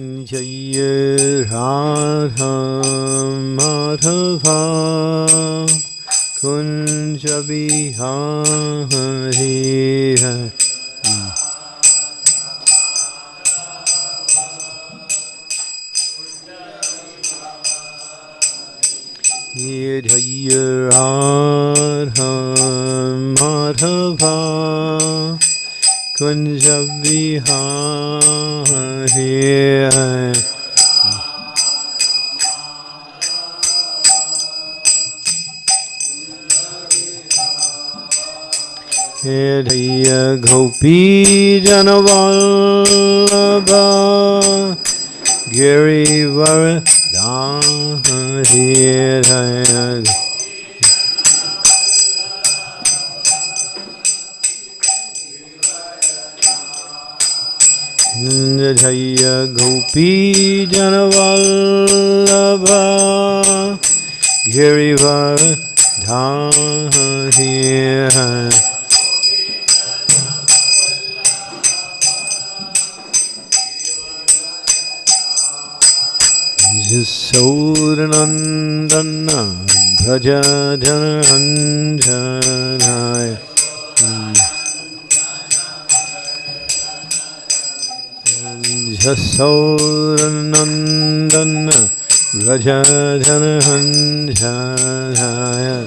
जय राधा माधवा। कुञ्ज बिहारी ये जय राधा माधवा। कुञ्ज बिहारी हे धैय गोपी जनवल्लभा गिरिवर धाय जय गोपीजनवल्लभ गिरिवर धाहि सौरनन्दन भज जनञ्जनाय Yasodhanandana Bhajadhananjanaya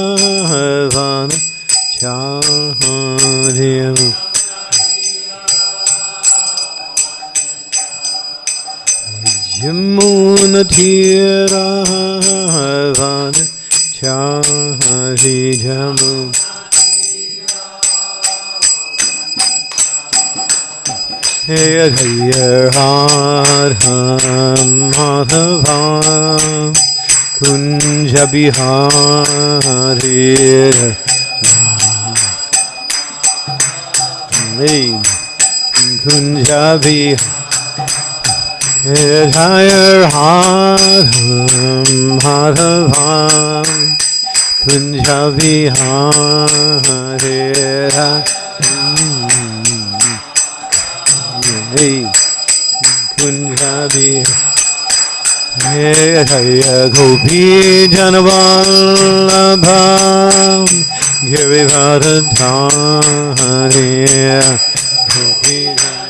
Jamunatiravan Chahdiyam Jamunatiravan Chahdiyam Hey, hey, Radha Madhava Kunj Bihari Kunj बिहाय Hidhayar Hadham Hadhavam Kunjavihara Kunjavihara Hey, Gopi Janavallabham Girivadadhari Gopi Janavallabham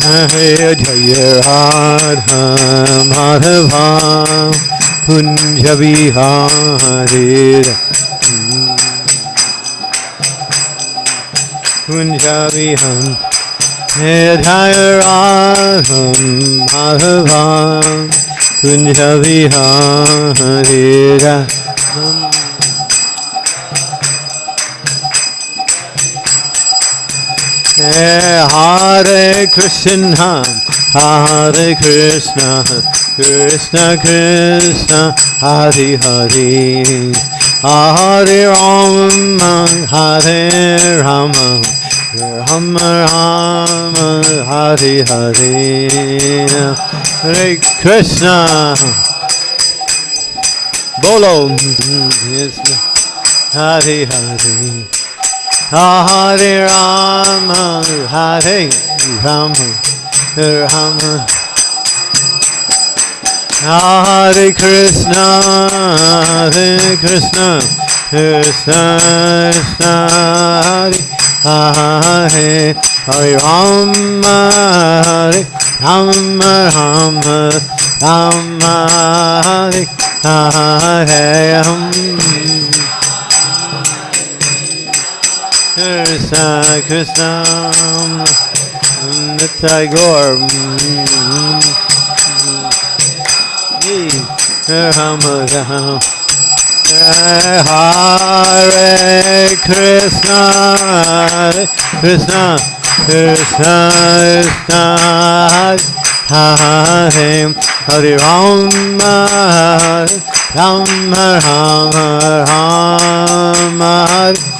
Charyam Jaya Radha Madhava Kunja Bihari Kunja Bihari Jaya Radha Madhava Kunja Bihari Hare Krishna, Hare Krishna, Krishna Krishna, Hare Hare, Hare Rama, Hare Rama, Rama Rama, Hare Hare, Hare Krishna, Bolo, Hare Hare. Hare Rama, Hare Rama, Rama. Hare Krishna, Hare Krishna, Krishna Krishna Hare Hare Hare Rama Hare Rama Rama Rama Hare Hare Krishna Krishna Nitai Gaur Rama Rama Hare Krishna Hare Krishna Krishna Krishna Hare Hare Rama Rama Rama Rama Hare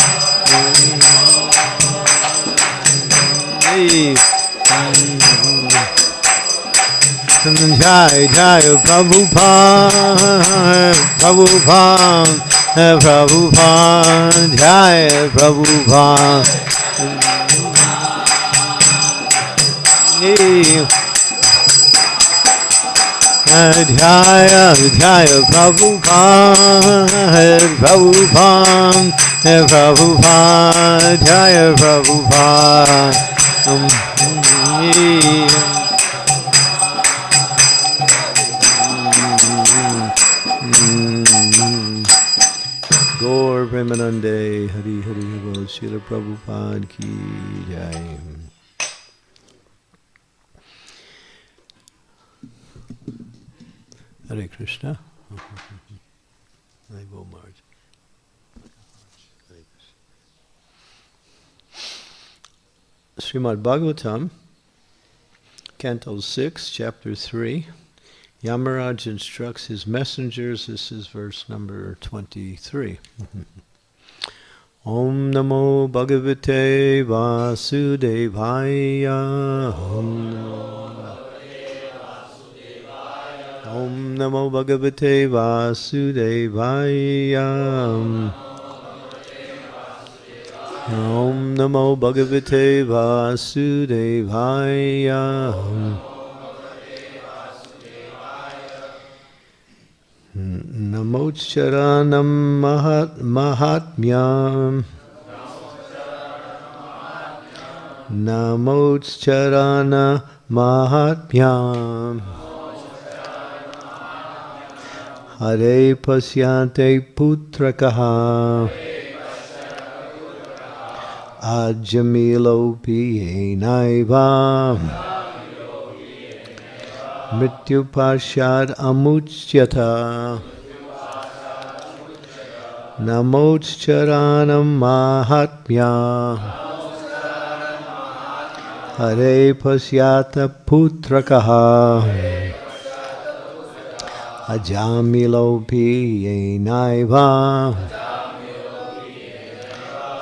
Haribol Haribol Haribol Gaur Haribol Hey Jai Jai Prabhupada Prabhupada Prabhupada Jai Prabhupada Jaya Jaya Prabhupada Prabhupada Prabhupada Jaya Prabhupada Mm-hmm. Gaur Premanande Hari Hari Bol Srila Prabhupada Ki Jai. Hare Krishna. I will Srimad Bhagavatam, Canto 6, Chapter 3. Yamaraj instructs his messengers. This is verse number 23. Om Namo Bhagavate Vasudevaya. Om Namo Om Namo Bhagavate Vasudevaya. Om Namo Bhagavate Vasudevaya. Namocharanam Mahat Mahatmyam. Namocharana Mahatmyam. Hare Pasyante Putrakaha अजमिलोऽपि येनैव मृत्युपाशाद् अमुच्यथ नमोच्चराणं माहात्म्या। Hare पश्यात् पुत्रकः। अजामिलोऽपि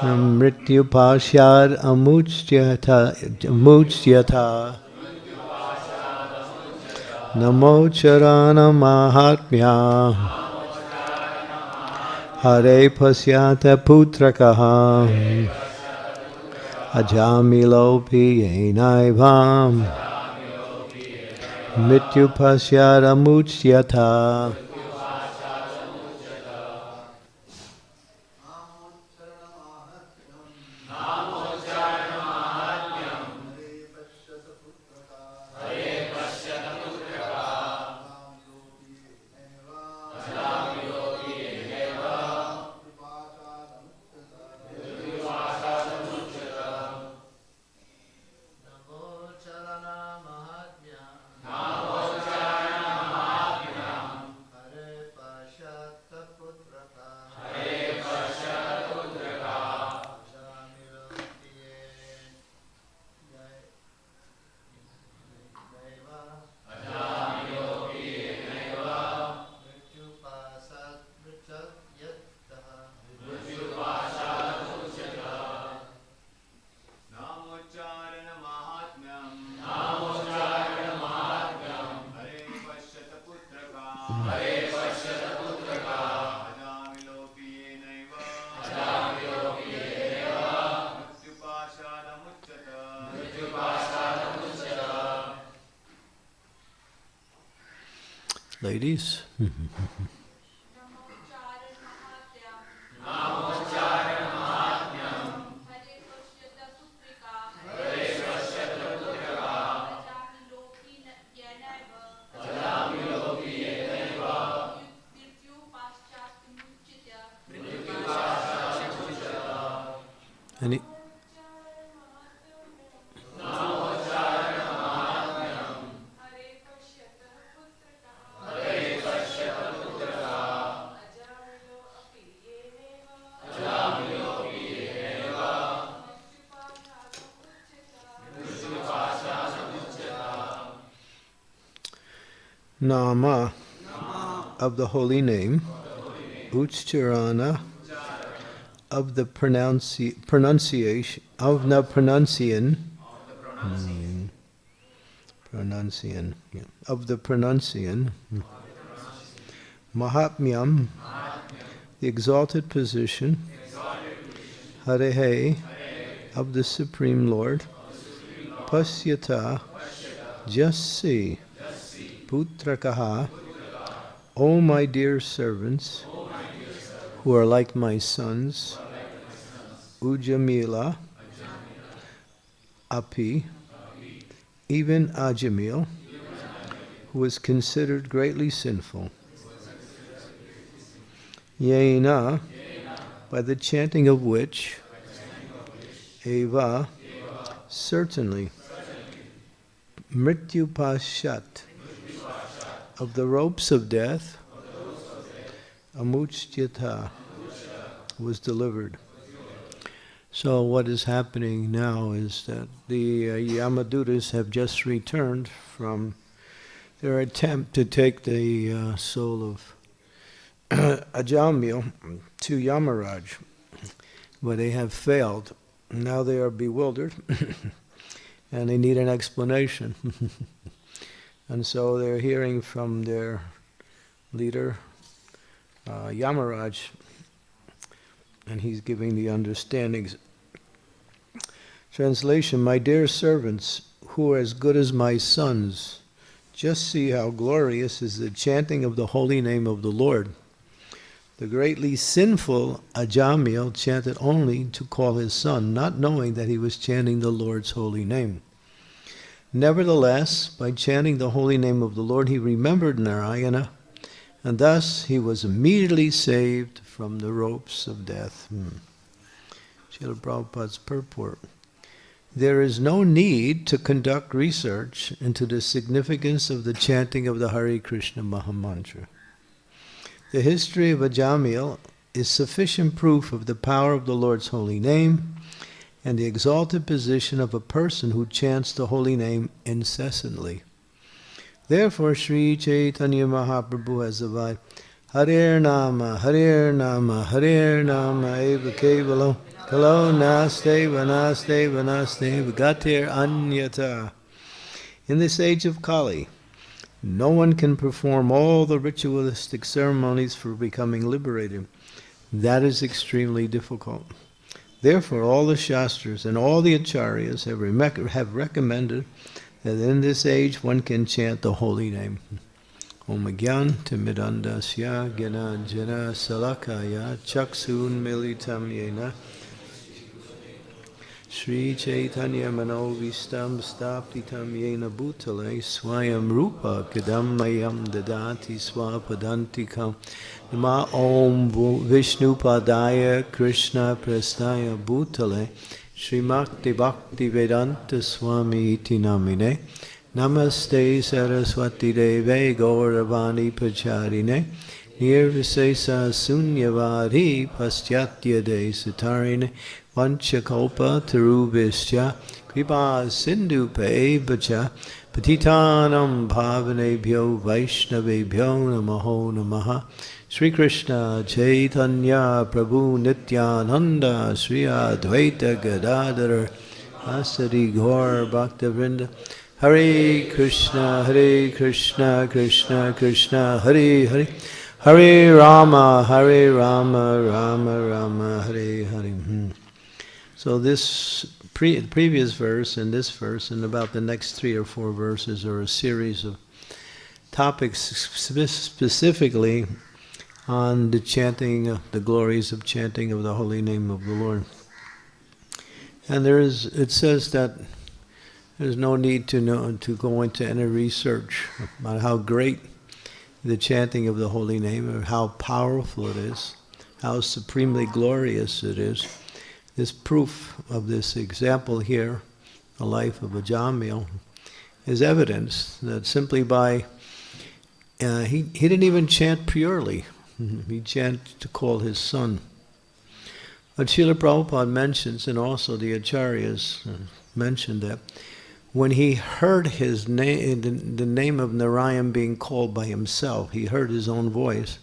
Piyenaiva Mrityu Pashad Amuchyata Amuchyata Namo Charana Mahatmya Hare Pasyata of the holy name, Uchcharana of the pronunci- pronunciation of the pronunciation, Hmm. pronunciation of the pronunciation. Mahatmyam, the exalted position, Harehe of the Supreme Lord, Pasyata, just see. Putrakaha, O my dear servants, who are like my sons, Ujamila, Api, even Ajamil, who was considered greatly sinful. Yena, by the chanting of which, Eva, certainly, Mrityu Pashat, of the ropes of death, Amuchyata was delivered. So what is happening now is that the uh, Yamadutas have just returned from their attempt to take the uh, soul of Ajamil to Yamaraj, but they have failed. Now they are bewildered, and they need an explanation. And so they're hearing from their leader, uh, Yamaraj, and he's giving the understandings. Translation My dear servants, who are as good as my sons, just see how glorious is the chanting of the holy name of the Lord. The greatly sinful Ajamil chanted only to call his son, not knowing that he was chanting the Lord's holy name. Nevertheless, by chanting the holy name of the Lord, he remembered Narayana, and thus he was immediately saved from the ropes of death. Hmm. Srila Prabhupada's purport. There is no need to conduct research into the significance of the chanting of the Hare Krishna Mahamantra. The history of Ajamil is sufficient proof of the power of the Lord's holy name and the exalted position of a person who chants the holy name incessantly. Therefore, Sri Chaitanya Mahaprabhu has avowed, Hare Nama, Hare Nama, Hare Nama, Eva Kevalam, Kalo Naste, Vanaste, Vanaste, Vagatir Anyata. In this age of Kali, no one can perform all the ritualistic ceremonies for becoming liberated. That is extremely difficult. Therefore, all the Shastras and all the Acharyas have, rem- have recommended that in this age one can chant the holy name. Om Gyan Timidandasya Gena Jena Salakaya Chaksun Militam Yena Sri Chaitanya Manovistam Staptitam Yena Bhutale Swayam Rupa Kadamayam Dadati Swapadantikam Nama Om Vishnu Padaya Krishna Prastaya Bhutale Srimakti Bhakti Vedanta Swami Iti Namine Namaste Saraswati Deve Gauravani Pacharine Nirvisesa Sunyavadi Paschatya De Satarine Vanchakalpa Tarubhischa Kripa Sindhu Pevacha Patitanam Bhavanebhyo Vaishnavebhyo Namaho Namaha Sri Krishna Chaitanya Prabhu Nityananda Sri Advaita Gadadhar Asadi Gaur Bhaktavrinda Hare Krishna Hare Krishna Krishna Krishna Hare Hare Hare Rama, Hare Rama, Rama Rama, Hare Hare. Hmm. So this pre- previous verse and this verse and about the next three or four verses are a series of topics spe- specifically on the chanting, the glories of chanting of the holy name of the Lord. And there is, it says that there's no need to know to go into any research about how great the chanting of the holy name, or how powerful it is, how supremely glorious it is. This proof of this example here, the life of Ajamil, is evidence that simply by uh, he he didn't even chant purely. He chanted to call his son. But Srila Prabhupada mentions, and also the Acharyas uh, mentioned that when he heard his name, the, the name of Narayan being called by himself, he heard his own voice.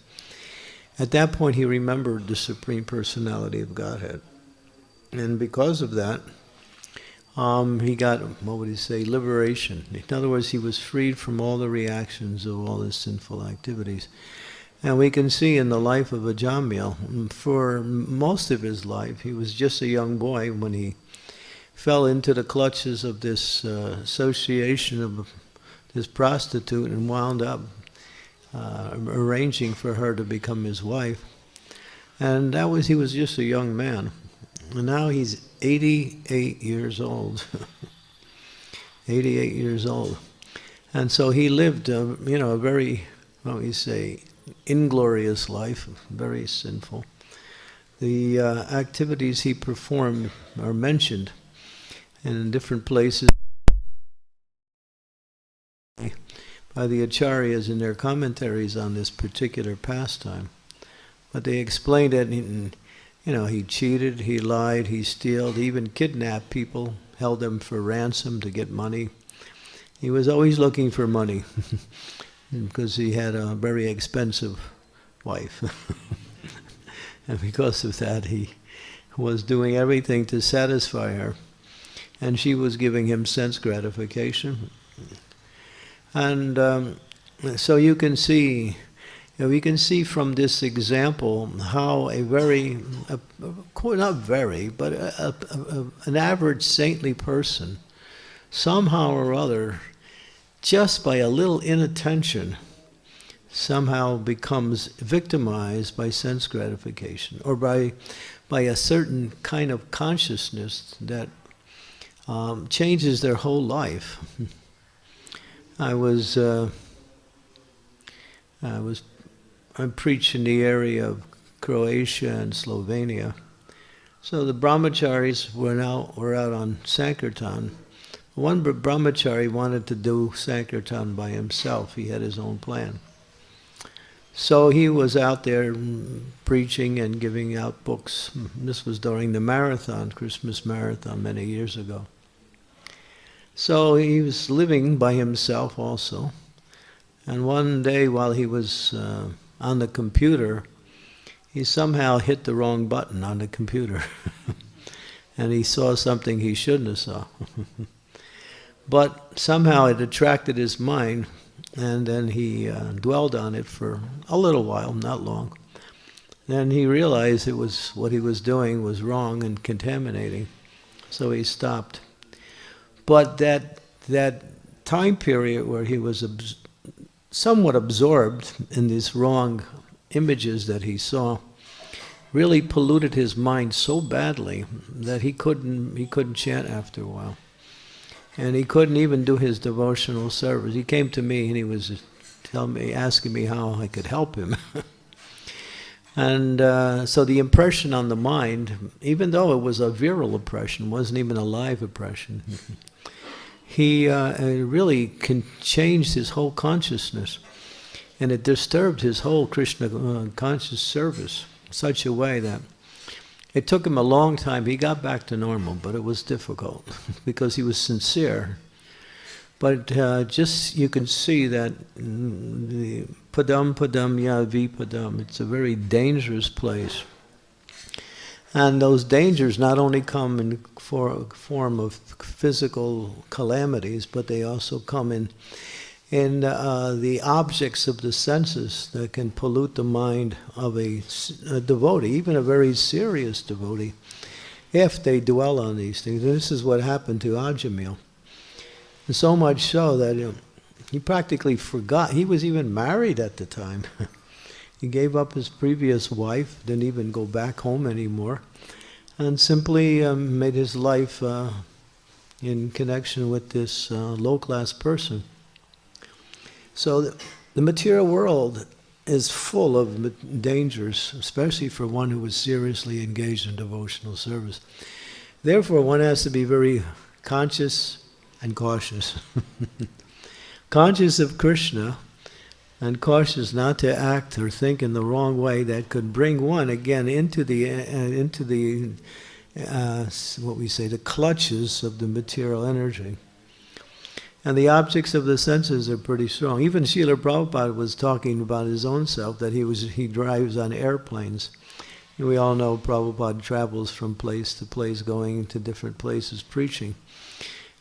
At that point, he remembered the Supreme Personality of Godhead. And because of that, um, he got, what would he say, liberation. In other words, he was freed from all the reactions of all his sinful activities. And we can see in the life of Ajamil, for most of his life, he was just a young boy when he fell into the clutches of this uh, association of this prostitute and wound up uh, arranging for her to become his wife. And that was, he was just a young man. And now he's 88 years old. 88 years old. And so he lived, uh, you know, a very, what we say, inglorious life, very sinful. The uh, activities he performed are mentioned in different places by the acharyas in their commentaries on this particular pastime. But they explained it, in, you know, he cheated, he lied, he stole, he even kidnapped people, held them for ransom to get money. He was always looking for money because he had a very expensive wife. and because of that, he was doing everything to satisfy her and she was giving him sense gratification. And um, so you can see, know, we can see from this example how a very, a, a, not very, but a, an average saintly person, somehow or other, just by a little inattention, somehow becomes victimized by sense gratification or by, by a certain kind of consciousness that um, changes their whole life. I was uh, I was I preached in the area of Croatia and Slovenia. So the brahmacharis were now were out on Sankirtan. One brahmachari wanted to do Sankirtan by himself. He had his own plan. So he was out there preaching and giving out books. This was during the marathon, Christmas marathon, many years ago. So he was living by himself also. And one day while he was uh, on the computer, he somehow hit the wrong button on the computer. and he saw something he shouldn't have saw. but somehow it attracted his mind, and then he uh, dwelled on it for a little while, not long. Then he realized it was what he was doing was wrong and contaminating, so he stopped. But that that time period where he was somewhat absorbed in these wrong images that he saw really polluted his mind so badly that he couldn't he couldn't chant after a while. And he couldn't even do his devotional service. He came to me and he was telling me, asking me how I could help him. and uh, so the impression on the mind, even though it was a virile impression, wasn't even a live impression. He uh, really can change his whole consciousness. And it disturbed his whole Krishna uh, conscious service in such a way that it took him a long time. He got back to normal, but it was difficult because he was sincere. But uh, just you can see that the padam padam ya padam, it's a very dangerous place. And those dangers not only come in for, form of physical calamities, but they also come in in uh, the objects of the senses that can pollute the mind of a, a, devotee, even a very serious devotee, if they dwell on these things. And this is what happened to Ajamil. So much so that you know, he practically forgot. He was even married at the time. he gave up his previous wife, didn't even go back home anymore, and simply um, made his life uh, in connection with this uh, low class person. So the, the material world is full of dangers, especially for one who is seriously engaged in devotional service. Therefore, one has to be very conscious and cautious. conscious of Krishna and cautious not to act or think in the wrong way that could bring one again into the uh, into the uh, what we say the clutches of the material energy. And the objects of the senses are pretty strong. Even Srila Prabhupada was talking about his own self, that he was he drives on airplanes. And we all know Prabhupada travels from place to place, going to different places preaching.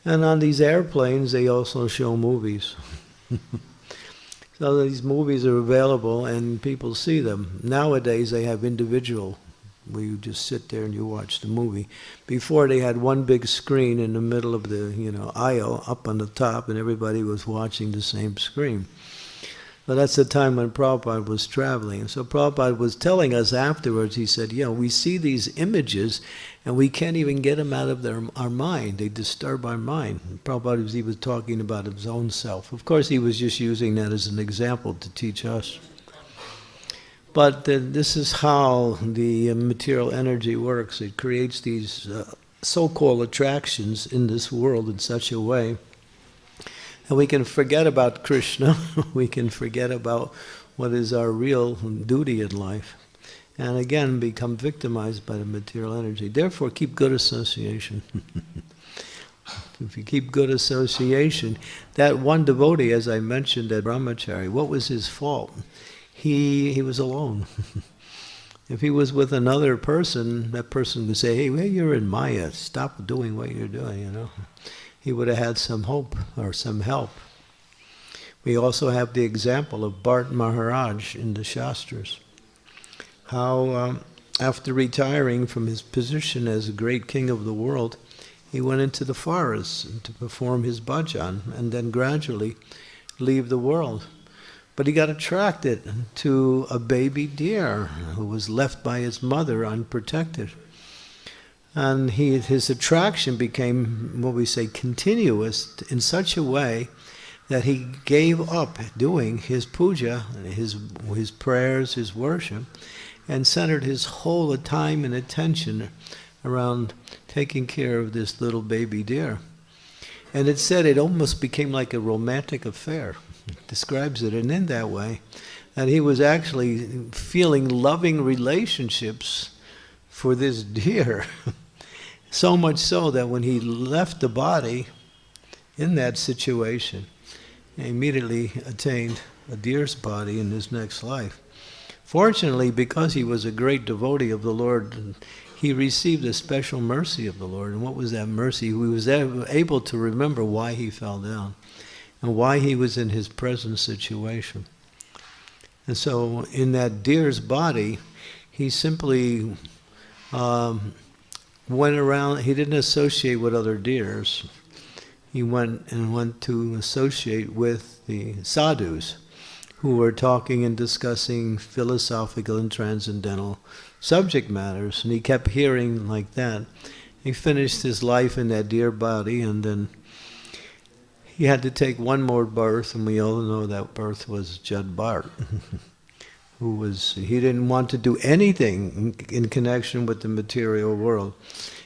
And on these airplanes, they also show movies. so these movies are available and people see them. Nowadays, they have individual where you just sit there and you watch the movie. Before they had one big screen in the middle of the you know aisle up on the top, and everybody was watching the same screen. But that's the time when Prabhupada was traveling. So Prabhupada was telling us afterwards, he said, you know, we see these images and we can't even get them out of their, our mind. They disturb our mind. And Prabhupada was, he was talking about his own self. Of course, he was just using that as an example to teach us. But this is how the material energy works. It creates these uh, so-called attractions in this world in such a way and we can forget about Krishna. we can forget about what is our real duty in life. And again, become victimized by the material energy. Therefore, keep good association. if you keep good association, that one devotee, as I mentioned at Brahmachari, what was his fault? he he was alone. if he was with another person, that person would say, "Hey, well, you're in Maya. Stop doing what you're doing." You know, he would have had some hope or some help. We also have the example of Bharat Maharaj in the Shastras. How, um, after retiring from his position as a great king of the world, he went into the forest to perform his bhajan and then gradually leave the world. But he got attracted to a baby deer who was left by his mother unprotected. And he, his attraction became, what we say, continuous in such a way that he gave up doing his puja, his, his prayers, his worship, and centered his whole time and attention around taking care of this little baby deer. And it said it almost became like a romantic affair describes it, and in that way, that he was actually feeling loving relationships for this deer. so much so that when he left the body in that situation, he immediately attained a deer's body in his next life. Fortunately, because he was a great devotee of the Lord, he received a special mercy of the Lord. And what was that mercy? He was able to remember why he fell down and why he was in his present situation. And so, in that deer's body, he simply um, went around, he didn't associate with other deers. He went and went to associate with the sadhus who were talking and discussing philosophical and transcendental subject matters. And he kept hearing like that. He finished his life in that deer body and then he had to take one more birth, and we all know that birth was Jada Bharat, who was, he didn't want to do anything in, in connection with the material world.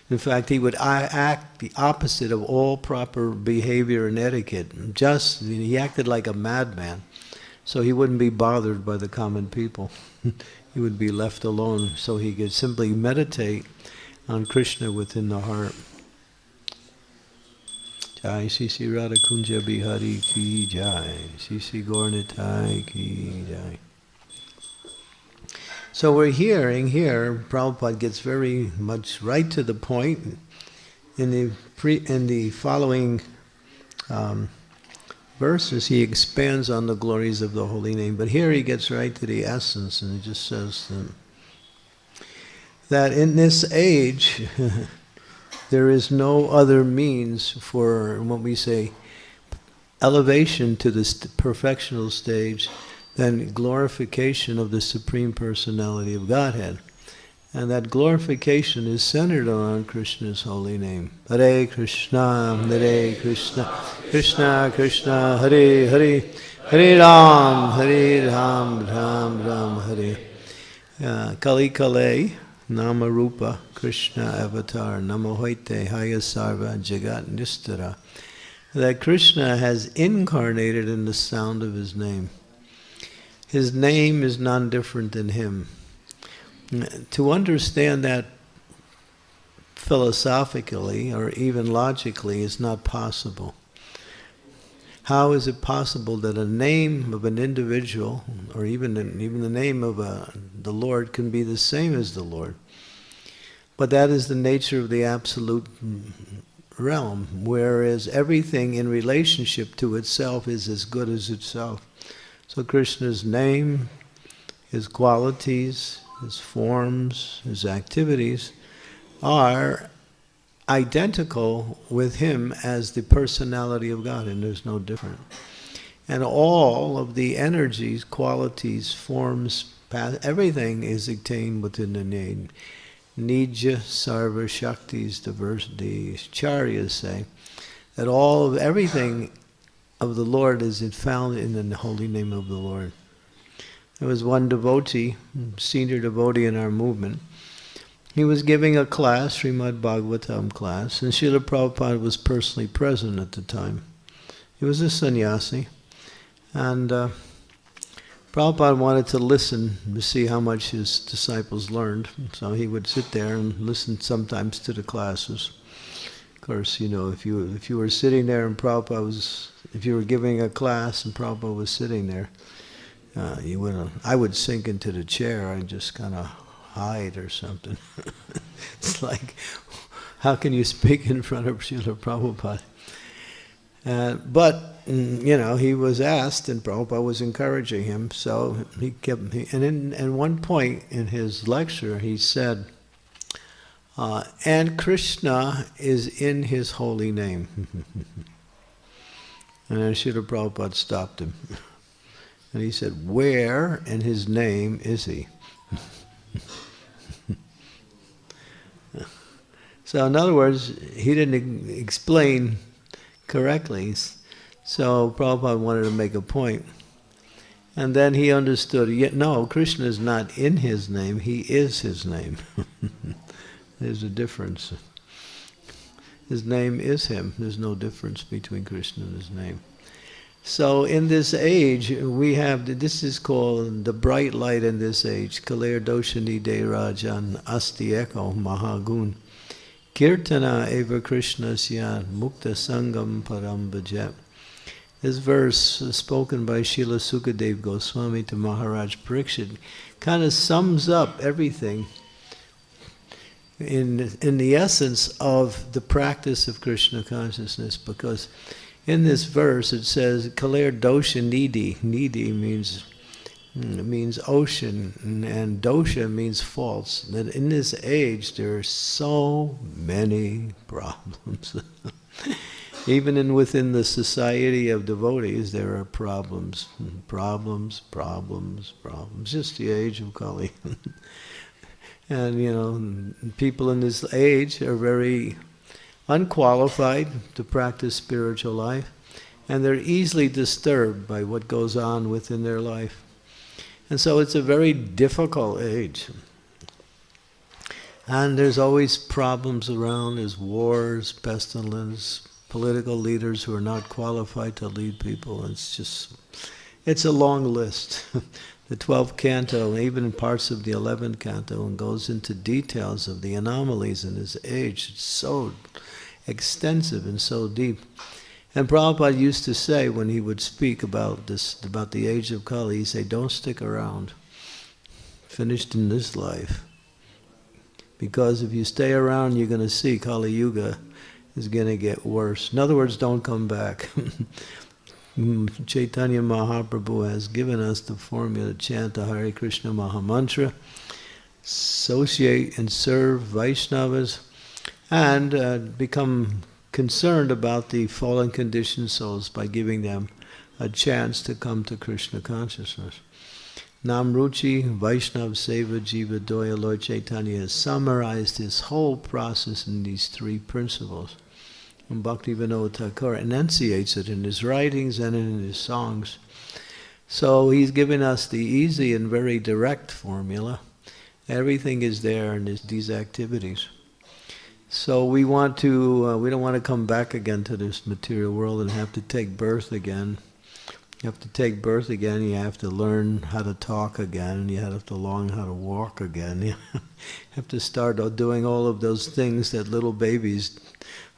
In fact, he would act the opposite of all proper behavior and etiquette. Just, he acted like a madman. So he wouldn't be bothered by the common people. he would be left alone so he could simply meditate on Krishna within the heart. Jai Sisi Radha Kunja Bihari Ki Jai Sisi Gornitai Ki Jai So we're hearing here, Prabhupada gets very much right to the point in the pre, in the following um, verses, he expands on the glories of the holy name. But here he gets right to the essence and he just says that in this age, there is no other means for what we say elevation to the perfectional stage than glorification of the Supreme Personality of Godhead. And that glorification is centered around Krishna's holy name. Hare Krishna, Hare Krishna, Krishna Krishna, Hare Hare, Hare Ram, Hare Ram, Ram Ram, Hare. Uh, Kali Kale, Nama Rupa, Krishna Avatar, Namahoite, Haya Sarva, Jagat Nistara. That Krishna has incarnated in the sound of his name. His name is none different than him. To understand that philosophically or even logically is not possible. How is it possible that a name of an individual, or even even the name of a, the Lord, can be the same as the Lord? But that is the nature of the absolute realm, whereas everything in relationship to itself is as good as itself. So Krishna's name, his qualities, his forms, his activities are identical with him as the personality of God, and there's no different. And all of the energies, qualities, forms, everything is attained within the name. Nija Sarva Shaktis, the Charyas say, that all of everything of the Lord is it found in the holy name of the Lord. There was one devotee, senior devotee in our movement. He was giving a class, Srimad Bhagavatam class, and Srila Prabhupada was personally present at the time. He was a sannyasi, and uh, Prabhupada wanted to listen to see how much his disciples learned, so he would sit there and listen sometimes to the classes. Course, you know, if you if you were sitting there and Prabhupada was, if you were giving a class and Prabhupada was sitting there, uh, you would I would sink into the chair and just kind of hide or something. it's like, how can you speak in front of Srila Prabhupada? Uh, but mm, you know, he was asked, and Prabhupada was encouraging him. So he kept. And in and one point in his lecture, he said, uh, "And Krishna is in His holy name." and Srila Prabhupada stopped him, and he said, "Where in His name is He?" so, in other words, he didn't explain correctly. So Prabhupada wanted to make a point. And then he understood, no, Krishna is not in his name, he is his name. There's a difference. His name is him. There's no difference between Krishna and his name. So in this age, we have, this is called the bright light in this age, Kalir Doshani De Rajan Asti Eko Mahagun. Kirtana eva Krishna sya mukta sangam param bhajet. This verse, spoken by Srila Sukadev Goswami to Maharaj Parikshit, kind of sums up everything in, in the essence of the practice of Krishna consciousness, because in this verse it says, Kalir dosha nidhi. Nidhi means hmm, means ocean, and dosha means faults. That in this age there are so many problems. Even in within the society of devotees, there are problems, hmm, problems, problems, problems. Just the age of Kali. and you know, people in this age are very unqualified to practice spiritual life, and they're easily disturbed by what goes on within their life. And so it's a very difficult age. And there's always problems around, there's wars, pestilence, political leaders who are not qualified to lead people. It's just, it's a long list. the 12th canto, even in parts of the 11th canto, and goes into details of the anomalies in his age. It's so extensive and so deep. And Prabhupada used to say when he would speak about this, about the age of Kali, he'd say, don't stick around. Finished in this life. Because if you stay around, you're going to see Kali Yuga is going to get worse. In other words, don't come back. Chaitanya Mahaprabhu has given us the formula chant the Hare Krishna Mahamantra, associate and serve Vaishnavas, and uh, become concerned about the fallen conditioned souls by giving them a chance to come to Krishna consciousness. Namruchi Vaishnav Seva Jiva Doya Lord Chaitanya has summarized his whole process in these three principles. And Bhaktivinoda Thakur enunciates it in his writings and in his songs. So he's given us the easy and very direct formula. Everything is there in this, these activities. So we want to, uh, we don't want to come back again to this material world and have to take birth again. You have to take birth again, you have to learn how to talk again, you have to learn how to walk again. You have to start doing all of those things that little babies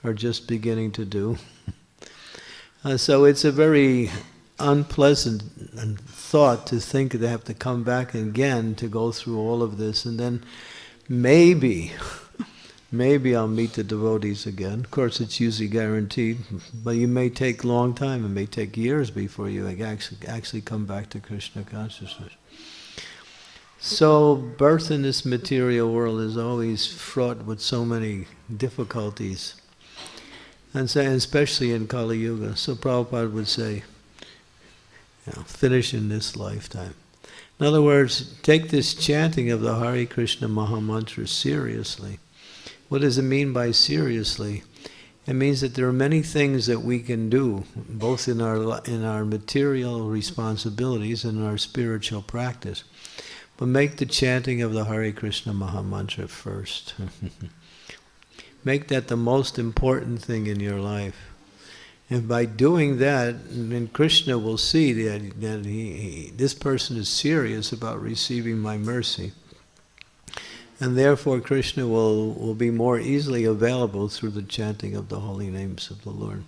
are just beginning to do. Uh, so it's a very unpleasant thought to think that they have to come back again to go through all of this, and then maybe maybe I'll meet the devotees again. Of course, it's usually guaranteed, but you may take long time. It may take years before you actually, actually come back to Krishna consciousness. So, birth in this material world is always fraught with so many difficulties, and say, especially in Kali Yuga. So, Prabhupada would say, you know, finish in this lifetime. In other words, take this chanting of the Hare Krishna Mahamantra seriously. What does it mean by seriously? It means that there are many things that we can do, both in our in our material responsibilities and our spiritual practice. But make the chanting of the Hare Krishna Mahamantra first. make that the most important thing in your life. And by doing that, then Krishna will see that, that he, he, this person is serious about receiving my mercy. And therefore Krishna will, will be more easily available through the chanting of the holy names of the Lord.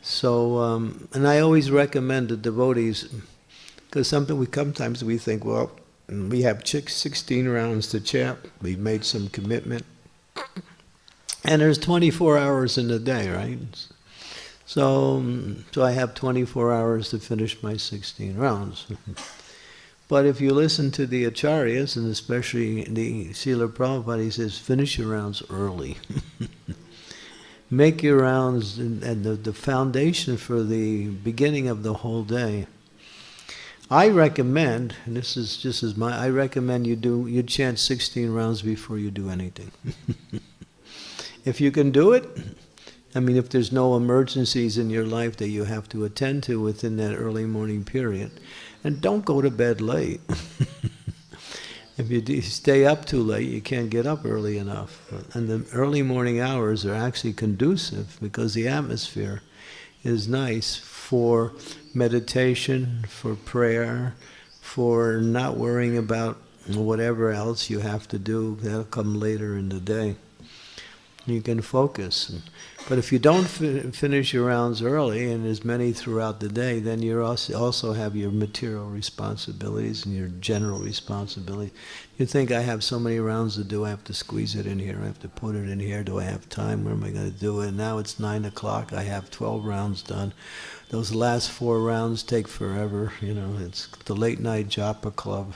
So, um, and I always recommend the devotees, because something we sometimes we think, well, we have 16 rounds to chant, we've made some commitment, and there's 24 hours in a day, right? So, um, so I have 24 hours to finish my 16 rounds. But if you listen to the acharyas, and especially the Srila Prabhupada, he says, finish your rounds early. Make your rounds and, and the, the foundation for the beginning of the whole day. I recommend, and this is just as my, I recommend you do, you chant 16 rounds before you do anything. if you can do it, I mean, if there's no emergencies in your life that you have to attend to within that early morning period, and don't go to bed late. if you stay up too late, you can't get up early enough. And the early morning hours are actually conducive because the atmosphere is nice for meditation, for prayer, for not worrying about whatever else you have to do. That'll come later in the day. You can focus. But if you don't fi finish your rounds early, and as many throughout the day, then you also, have your material responsibilities and your general responsibilities. You think, I have so many rounds to do, I have to squeeze it in here, I have to put it in here, do I have time, where am I going to do it? And Now it's 9 o'clock, I have 12 rounds done. Those last four rounds take forever, you know, it's the late night japa club.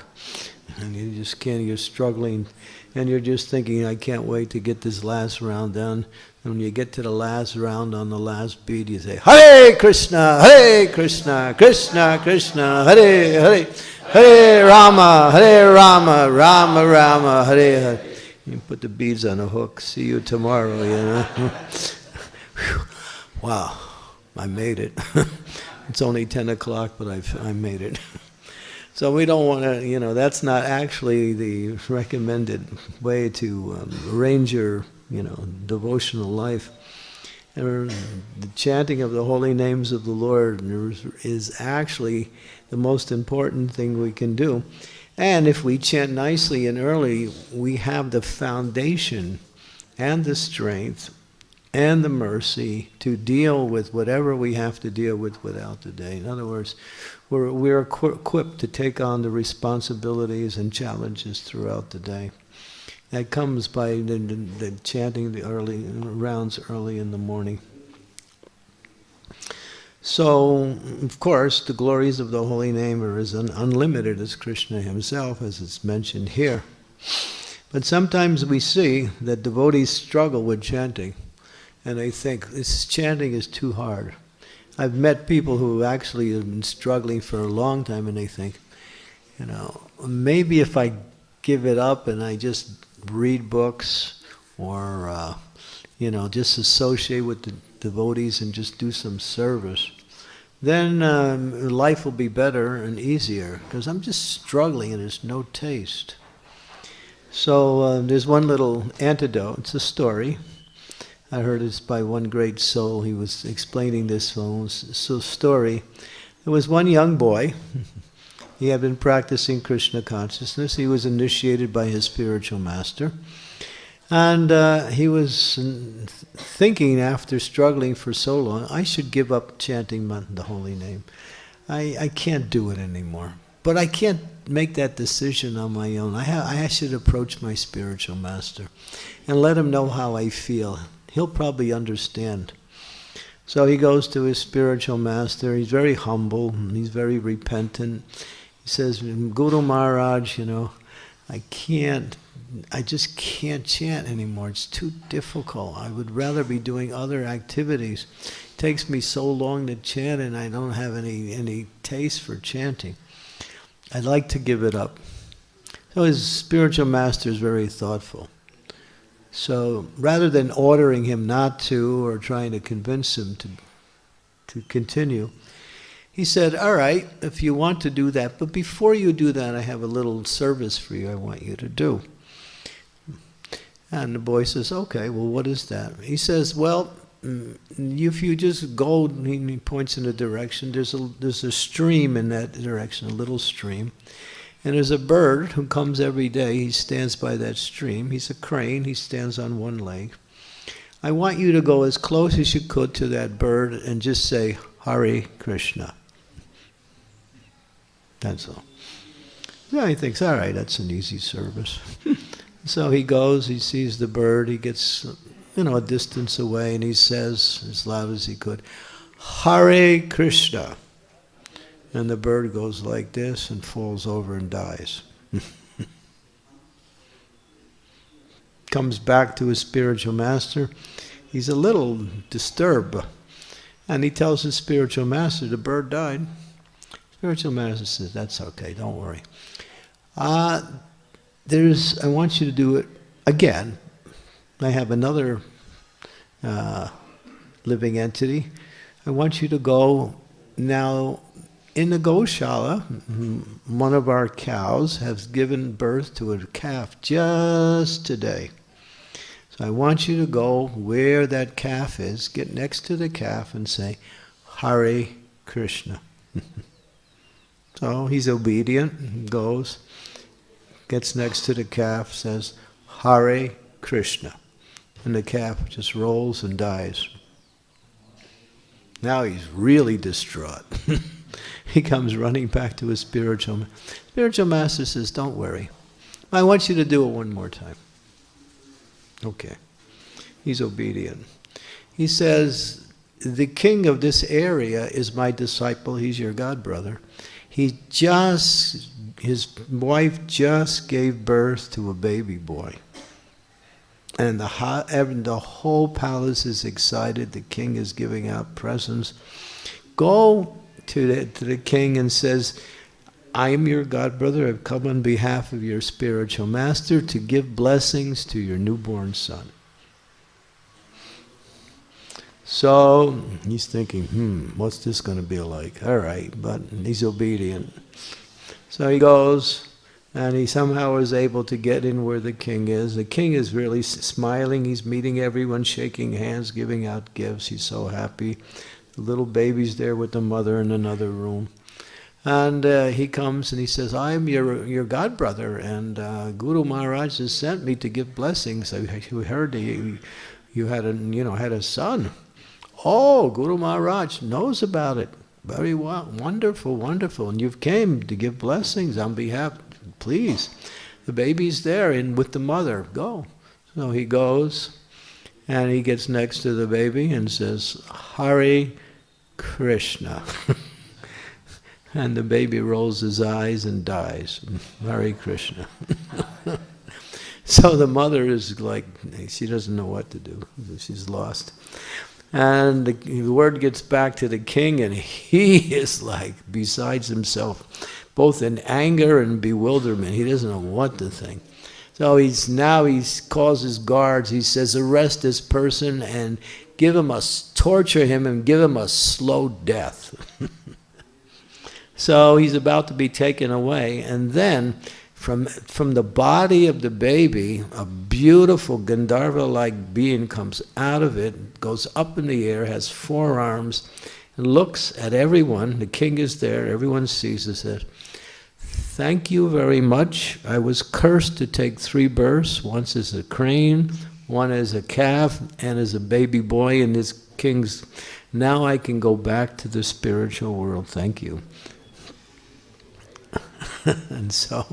And you just can't, you're struggling, and you're just thinking, I can't wait to get this last round done. And when you get to the last round on the last beat, you say, Hare Krishna, Hare Krishna, Krishna Krishna, Hare Hare, Hare Rama, Hare Rama, Rama Rama, Hare Hare. You put the beads on a hook. See you tomorrow, you know. wow, I made it. it's only 10 o'clock, but I've, I made it. So we don't want to, you know, that's not actually the recommended way to um, arrange your you know, devotional life. And the chanting of the holy names of the Lord is actually the most important thing we can do. And if we chant nicely and early, we have the foundation and the strength and the mercy to deal with whatever we have to deal with without the day. In other words, we're, we're equipped to take on the responsibilities and challenges throughout the day. That comes by the, the, the chanting the early rounds early in the morning. So, of course, the glories of the holy name are as un- unlimited as Krishna himself, as it's mentioned here. But sometimes we see that devotees struggle with chanting, and they think this chanting is too hard. I've met people who actually have been struggling for a long time, and they think, you know, maybe if I give it up and I just read books or, uh, you know, just associate with the devotees and just do some service, then um, life will be better and easier because I'm just struggling and there's no taste. So uh, there's one little antidote. It's a story. I heard this by one great soul. He was explaining this story. There was one young boy. he had been practicing Krishna consciousness. He was initiated by his spiritual master. And uh, he was thinking after struggling for so long, I should give up chanting the holy name. I, I can't do it anymore. But I can't make that decision on my own. I, I should approach my spiritual master and let him know how I feel. He'll probably understand. So he goes to his spiritual master. He's very humble. He's very repentant. He says, Guru Maharaj, you know, I can't I just can't chant anymore. It's too difficult. I would rather be doing other activities. It takes me so long to chant and I don't have any, any taste for chanting. I'd like to give it up. So his spiritual master is very thoughtful. So rather than ordering him not to or trying to convince him to, to continue, he said, All right, if you want to do that, but before you do that, I have a little service for you I want you to do. And the boy says, Okay, well, what is that? He says, Well, mm, if you just go, he points in a direction, there's a, there's a stream in that direction, a little stream. And there's a bird who comes every day. He stands by that stream. He's a crane. He stands on one leg. I want you to go as close as you could to that bird and just say, Hare Krishna. That's all. Yeah, he thinks, all right, that's an easy service. so he goes, he sees the bird, he gets, you know, a distance away, and he says, as loud as he could, Hare Krishna. And the bird goes like this and falls over and dies. Comes back to his spiritual master. He's a little disturbed. And he tells his spiritual master, the bird died. Spiritual master says, that's okay, don't worry. Uh, there's, I want you to do it again. I have another uh, living entity. I want you to go now in the Goshala, one of our cows has given birth to a calf just today. So I want you to go where that calf is, get next to the calf and say, Hare Krishna. so he's obedient, goes, gets next to the calf, says, Hare Krishna. And the calf just rolls and dies. Now he's really distraught. he comes running back to his spiritual spiritual master says don't worry. I want you to do it one more time. Okay. He's obedient. He says the king of this area is my disciple. He's your god brother. He just his wife just gave birth to a baby boy. And the, the whole palace is excited. The king is giving out presents. Go to the, to the king and says, I am your god brother. I've come on behalf of your spiritual master to give blessings to your newborn son. So he's thinking, hmm, what's this going to be like? All right, but he's obedient. So he goes, and he somehow is able to get in where the king is. The king is really smiling. He's meeting everyone, shaking hands, giving out gifts. He's so happy. The little baby's there with the mother in another room. And uh, he comes and he says, I am your, your god brother, and uh, Guru Maharaj has sent me to give blessings. I heard you, you had a, you know, had a son. Oh, Guru Maharaj knows about it. Very well, wonderful, wonderful. And you've came to give blessings on behalf, please. The baby's there and with the mother, go. So he goes and he gets next to the baby and says, Hare Krishna. and the baby rolls his eyes and dies. Hare Krishna. so the mother is like, she doesn't know what to do. She's lost. And the, the word gets back to the king, and he is like besides himself, both in anger and bewilderment. He doesn't know what to think. So he's now he calls his guards. He says, "Arrest this person and give him a torture him and give him a slow death." so he's about to be taken away, and then from from the body of the baby, a beautiful Gandharva-like being comes out of it, goes up in the air, has four arms, and looks at everyone. The king is there. Everyone sees it. Thank you very much. I was cursed to take three births, once as a crane, one as a calf, and as a baby boy in this king's. Now I can go back to the spiritual world. Thank you. and so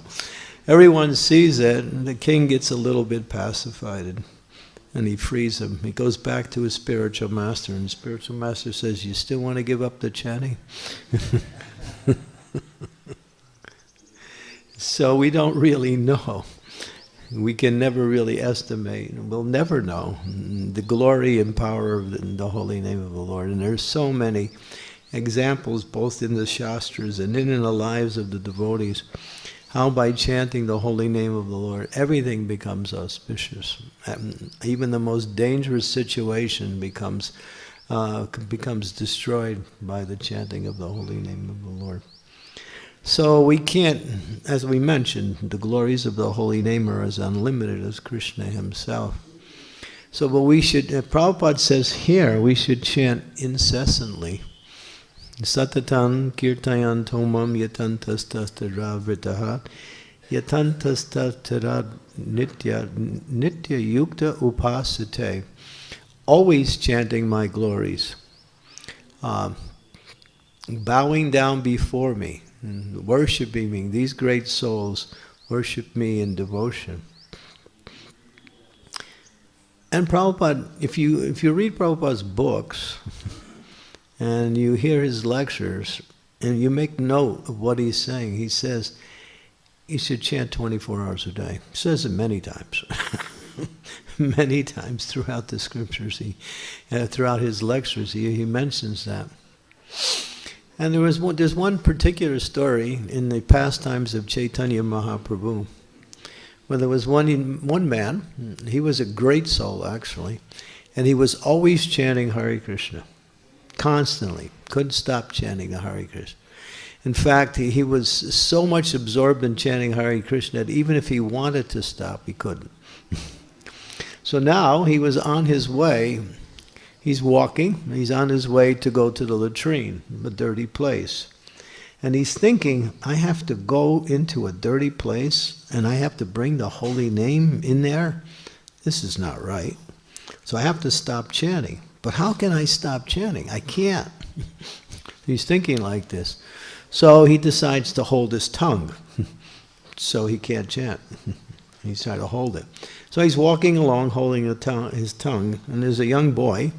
everyone sees it, and the king gets a little bit pacified, and he frees him. He goes back to his spiritual master, and the spiritual master says, You still want to give up the chanting? So we don't really know. We can never really estimate. We'll never know the glory and power of the, the holy name of the Lord. And there's so many examples, both in the Shastras and in the lives of the devotees, how by chanting the holy name of the Lord, everything becomes auspicious. And Even the most dangerous situation becomes uh, becomes destroyed by the chanting of the holy name of the Lord. So we can't, as we mentioned, the glories of the holy name are as unlimited as Krishna himself. So, but we should, uh, Prabhupada says here, we should chant incessantly. Satatan kirtayan tomam yatantastastarad vritaha yatantastastarad nitya nitya yukta upasate. Always chanting my glories. Uh, bowing down before me and worshiping me. These great souls worship me in devotion. And Prabhupada, if you if you read Prabhupada's books and you hear his lectures and you make note of what he's saying, he says you should chant 24 hours a day. He says it many times. many times throughout the scriptures, he, uh, throughout his lectures, he, he mentions that. And there was one, there's one particular story in the pastimes of Chaitanya Mahaprabhu, where there was one one man. He was a great soul actually, and he was always chanting Hare Krishna, constantly. Couldn't stop chanting the Hare Krishna. In fact, he, he was so much absorbed in chanting Hare Krishna that even if he wanted to stop, he couldn't. so now he was on his way He's walking, he's on his way to go to the latrine, a dirty place. And he's thinking, I have to go into a dirty place and I have to bring the holy name in there? This is not right. So I have to stop chanting. But how can I stop chanting? I can't. he's thinking like this. So he decides to hold his tongue so he can't chant. he's trying to hold it. So he's walking along holding tongue, his tongue, and there's a young boy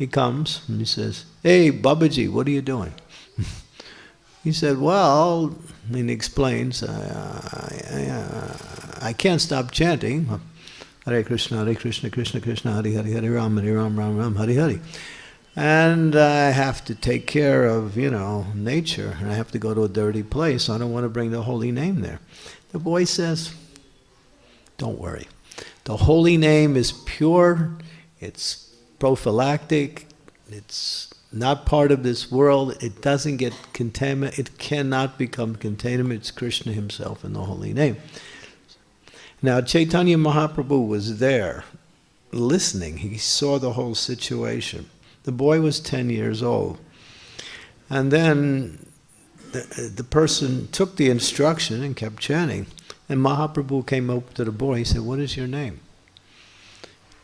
he comes and he says, Hey, Babaji, what are you doing? he said, Well, and he explains, I, I, I, I, can't stop chanting. Hare Krishna, Hare Krishna, Krishna Krishna, Hare Hare, Hare Ram, Hare Ram, Ram Ram, Hare Hare. And I have to take care of, you know, nature, and I have to go to a dirty place. I don't want to bring the holy name there. The boy says, Don't worry. The holy name is pure, it's prophylactic. It's not part of this world. It doesn't get contaminated. It cannot become contaminated. It's Krishna himself in the holy name. Now, Chaitanya Mahaprabhu was there listening. He saw the whole situation. The boy was 10 years old. And then the, the person took the instruction and kept chanting. And Mahaprabhu came up to the boy. He said, What is your name?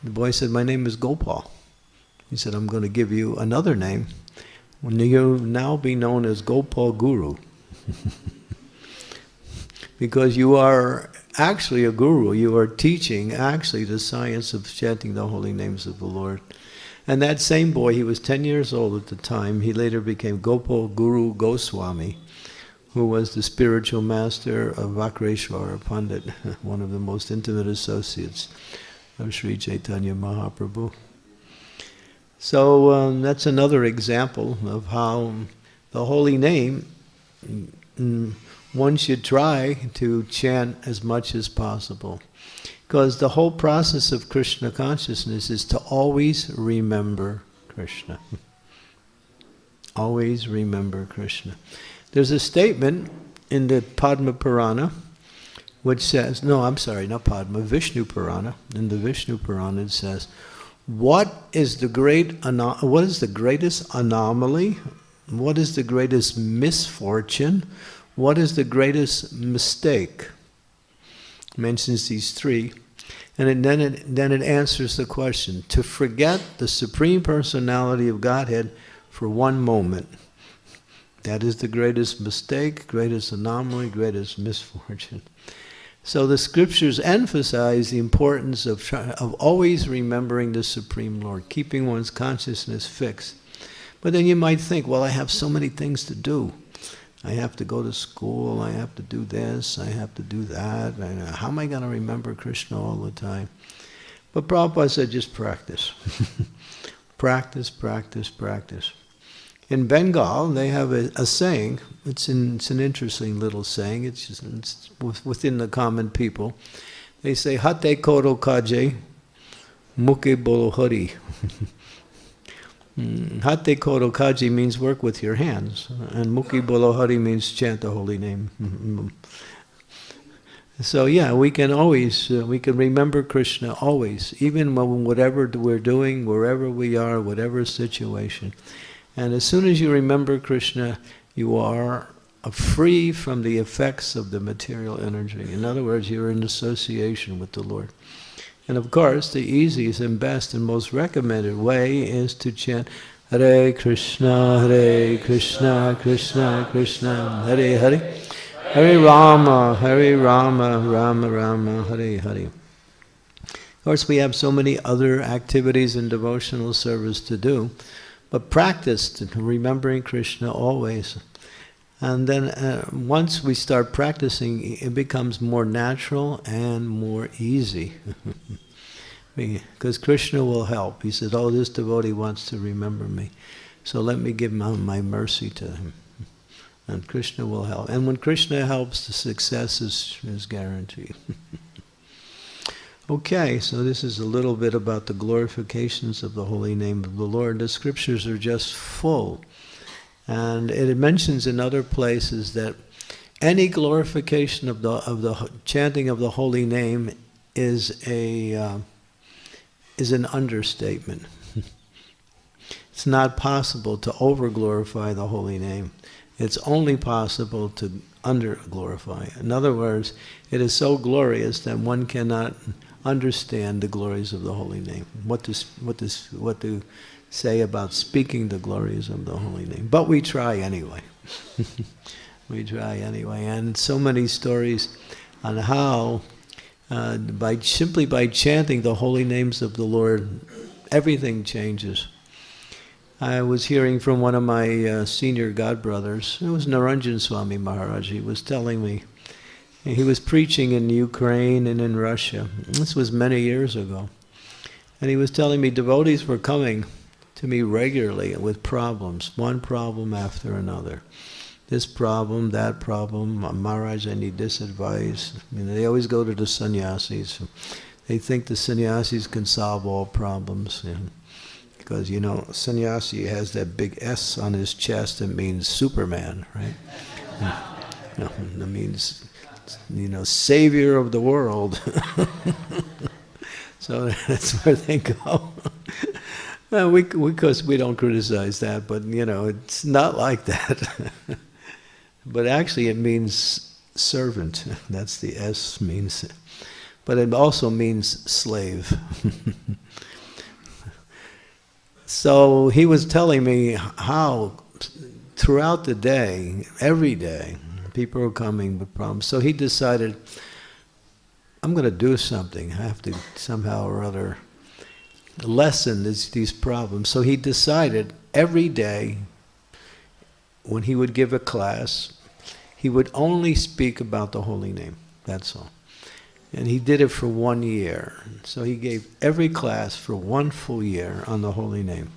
The boy said, My name is Gopal. He said, I'm going to give you another name. You'll now be known as Gopal Guru. because you are actually a guru. You are teaching actually the science of chanting the holy names of the Lord. And that same boy, he was 10 years old at the time, he later became Gopal Guru Goswami, who was the spiritual master of Vakreshwara Pandit, one of the most intimate associates of Sri Chaitanya Mahaprabhu. So um, that's another example of how the holy name, mm, one should try to chant as much as possible. Because the whole process of Krishna consciousness is to always remember Krishna. always remember Krishna. There's a statement in the Padma Purana which says, no, I'm sorry, not Padma, Vishnu Purana. In the Vishnu Purana it says, what is the great what is the greatest anomaly? What is the greatest misfortune? What is the greatest mistake? mentions these three. And then, it, then it answers the question to forget the Supreme Personality of Godhead for one moment. That is the greatest mistake, greatest anomaly, greatest misfortune. So the scriptures emphasize the importance of, of always remembering the Supreme Lord, keeping one's consciousness fixed. But then you might think, well, I have so many things to do. I have to go to school, I have to do this, I have to do that. Uh, how am I going to remember Krishna all the time? But Prabhupada said, just practice. practice, practice, practice. In Bengal, they have a, a saying, it's, in, it's, an interesting little saying, it's, just, it's within the common people. They say, Hate koro kaje, muke bolo hari. Hmm, Hate koro kaji means work with your hands, and muki bolohari means chant the holy name. so yeah, we can always, uh, we can remember Krishna always, even when whatever we're doing, wherever we are, whatever situation. And as soon as you remember Krishna, you are free from the effects of the material energy. In other words, you're in association with the Lord. And of course, the easiest and best and most recommended way is to chant Hare Krishna, Hare Krishna, Krishna Krishna, Hare Hare, Hare Rama, Hare Rama, Rama Rama, Hare Hare. Of course, we have so many other activities and devotional service to do, but practice remembering Krishna always. And then uh, once we start practicing, it becomes more natural and more easy. because Krishna will help. He says, oh, this devotee wants to remember me. So let me give my, my mercy to him. And Krishna will help. And when Krishna helps, the success is, is guaranteed. okay, so this is a little bit about the glorifications of the holy name of the Lord. The scriptures are just full and it mentions in other places that any glorification of the of the chanting of the holy name is a uh, is an understatement. it's not possible to over glorify the holy name. It's only possible to under glorify. In other words, it is so glorious that one cannot understand the glories of the holy name. What to what to what to say about speaking the glories of the holy name. But we try anyway. we try anyway. And so many stories on how, uh, by simply by chanting the holy names of the Lord, everything changes. I was hearing from one of my uh, senior godbrothers, it was Niranjan Swami Maharaj, he was telling me, he was preaching in Ukraine and in Russia. This was many years ago. And he was telling me devotees were coming to me regularly with problems, one problem after another. This problem, that problem, Maharaj, I need this advice. I mean, they always go to the sannyasis. They think the sannyasis can solve all problems. You know, because, you know, sannyasi has that big S on his chest that means Superman, right? you know, that means, you know, savior of the world. so that's where they go. Well, we, because we don't criticize that, but you know, it's not like that. but actually, it means servant. That's the S means. But it also means slave. so he was telling me how throughout the day, every day, people are coming with problems. So he decided, I'm going to do something. I have to somehow or other lessen this, these problems. So he decided every day when he would give a class, he would only speak about the holy name. That's all. And he did it for one year. So he gave every class for one full year on the holy name.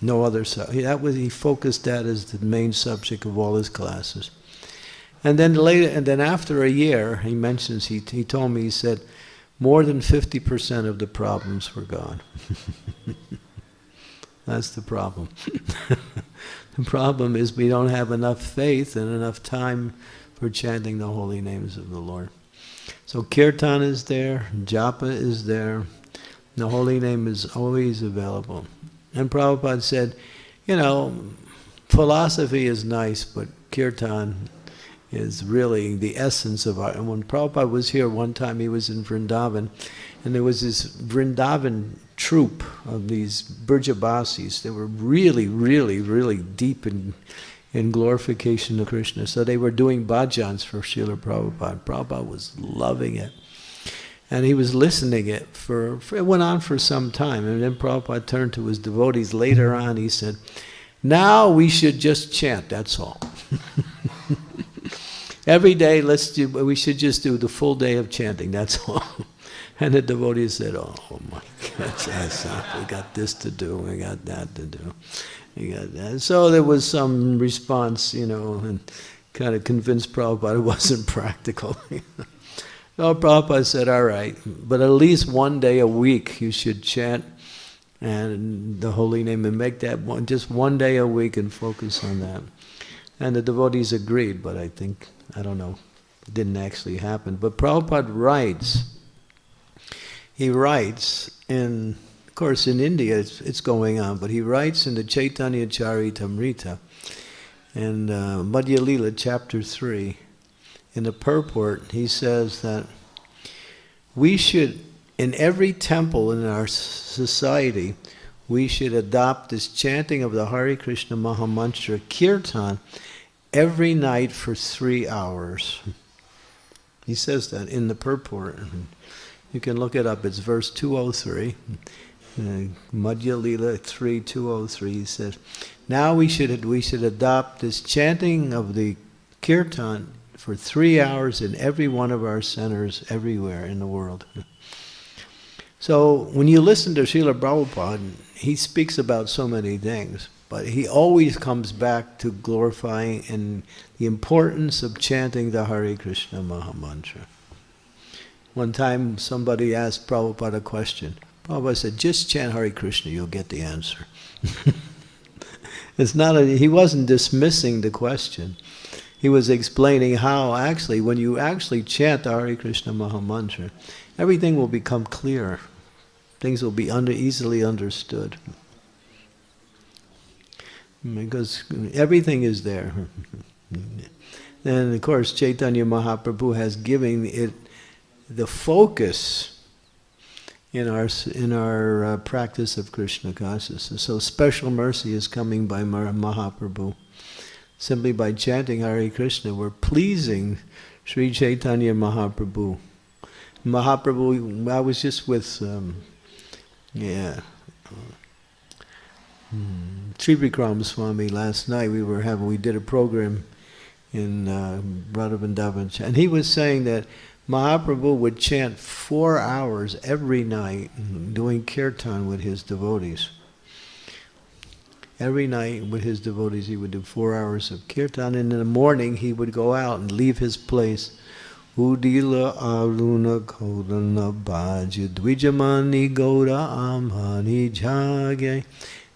No other that was he focused that as the main subject of all his classes. And then later and then after a year, he mentions he he told me he said more than 50% of the problems were gone. That's the problem. the problem is we don't have enough faith and enough time for chanting the holy names of the Lord. So kirtan is there, japa is there, the holy name is always available. And Prabhupada said, you know, philosophy is nice, but kirtan is really the essence of our. And when Prabhupada was here one time, he was in Vrindavan, and there was this Vrindavan troupe of these Brajabasis. They were really, really, really deep in, in glorification of Krishna. So they were doing bhajans for Srila Prabhupada. Prabhupada was loving it. And he was listening it for, for, it went on for some time. And then Prabhupada turned to his devotees later on, he said, now we should just chant, that's all. Every day, let's do, we should just do the full day of chanting, that's all. And the devotees said, oh, my God, we got this to do, we got that to do. We got that. So there was some response, you know, and kind of convinced Prabhupada it wasn't practical. so oh, Prabhupada said, all right, but at least one day a week you should chant and the holy name and make that one, just one day a week and focus on that. And the devotees agreed, but I think, I don't know, it didn't actually happen. But Prabhupada writes, he writes in, of course in India it's, it's going on, but he writes in the Chaitanya Charitamrita in uh, Madhya Lila chapter 3, in the purport, he says that we should, in every temple in our society, we should adopt this chanting of the Hare Krishna Mahamantra Kirtan every night for three hours. He says that in the purport. You can look it up. It's verse 203. Uh, Madhya Lila 3, 203. He says, now we should, we should adopt this chanting of the kirtan for three hours in every one of our centers everywhere in the world. So when you listen to Srila Prabhupada, he speaks about so many things, but he always comes back to glorifying and the importance of chanting the Hare Krishna Mahamantra. One time somebody asked Prabhupada a question. Prabhupada said, just chant Hare Krishna, you'll get the answer. it's not a, he wasn't dismissing the question. He was explaining how actually, when you actually chant the Hare Krishna Mahamantra, everything will become clear. Things will be under, easily understood. Because everything is there. and of course, Chaitanya Mahaprabhu has given it the focus in our in our uh, practice of Krishna consciousness. So special mercy is coming by Mahaprabhu. Simply by chanting Hare Krishna, we're pleasing Sri Chaitanya Mahaprabhu. Mahaprabhu, I was just with, um, yeah, hmm, Trivikram Swami last night. We were having, we did a program in uh, Radha and he was saying that Mahaprabhu would chant four hours every night doing kirtan with his devotees. Every night with his devotees he would do four hours of kirtan and in the morning he would go out and leave his place. Udila aruna kodana bhaja dvijamani goda amhani jage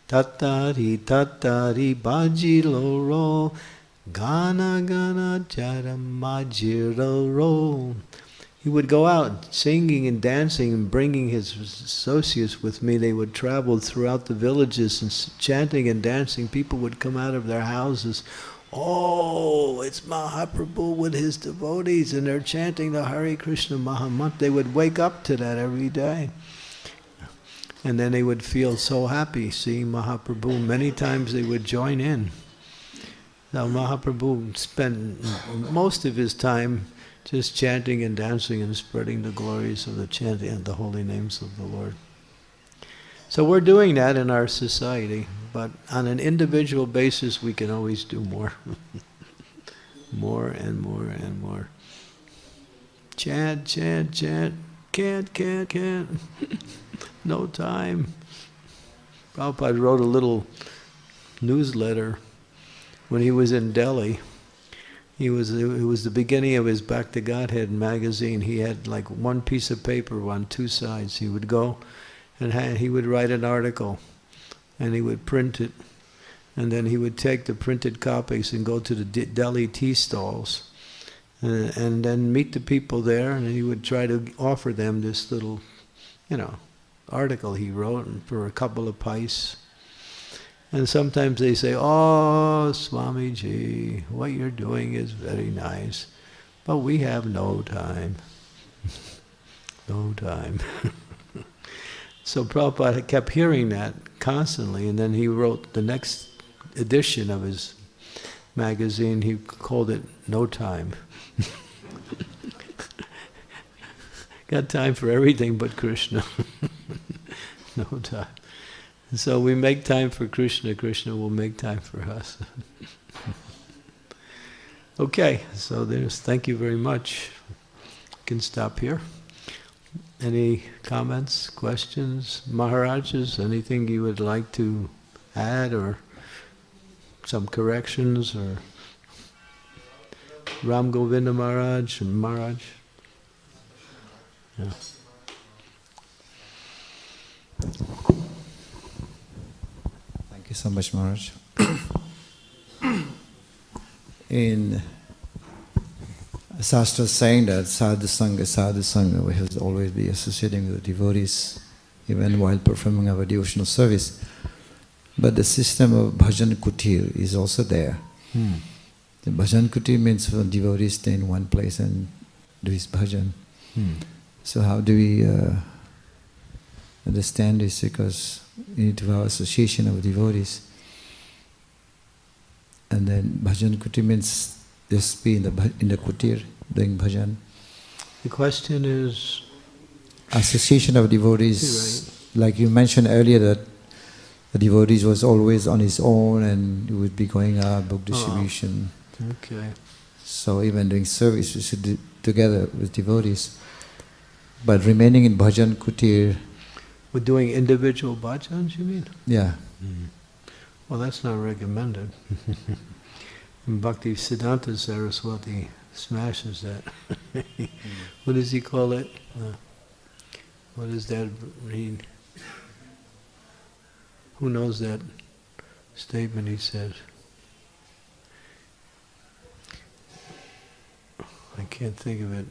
tattari tattari bhaji loro gana gana charamajiro ro he would go out singing and dancing and bringing his associates with me. They would travel throughout the villages and chanting and dancing. People would come out of their houses. Oh, it's Mahaprabhu with his devotees, and they're chanting the Hare Krishna Mahamantra. They would wake up to that every day. And then they would feel so happy seeing Mahaprabhu. Many times they would join in. Now Mahaprabhu spent most of his time just chanting and dancing and spreading the glories of the chanting and the holy names of the Lord. So we're doing that in our society, but on an individual basis, we can always do more. more and more and more. Chant, chant, chant. Can't, can't, can't. no time. Prabhupada wrote a little newsletter when he was in Delhi. He was it was the beginning of his Back to Godhead magazine. He had like one piece of paper on two sides. He would go and he would write an article and he would print it and then he would take the printed copies and go to the Delhi tea stalls and, and then meet the people there and he would try to offer them this little you know article he wrote for a couple of pice and sometimes they say, Oh, Swamiji, what you're doing is very nice, but we have no time. no time. so Prabhupada kept hearing that constantly, and then he wrote the next edition of his magazine, he called it No Time. Got time for everything but Krishna. no time. So we make time for Krishna, Krishna will make time for us. okay, so there's, thank you very much. Can stop here. Any comments, questions? Maharajas, anything you would like to add or some corrections or Ram Govinda Maharaj and Maharaj? Yeah. Thank you so much, Maharaj. In Shastra saying that sadhu sangha, sadhu sangha, we have always be associating with the devotees, even while performing our devotional service. But the system of bhajan kutir is also there. Hmm. The bhajan kutir means for devotees stay in one place and do his bhajan. Hmm. So how do we uh, understand this? Because we need to have association of devotees. And then bhajan kuti means just be in the in the kutir doing bhajan. The question is, Association of devotees, like you mentioned earlier, that the devotees was always on his own and he would be going out book distribution. okay. So even doing service, we should do together with devotees. But remaining in bhajan kutir, We're doing individual bhajans, you mean? yeah. Well, that's not recommended. Bhakti Siddhanta Saraswati smashes that. what does he call it? Uh, what does that mean? Who knows that statement he says? I can't think of it.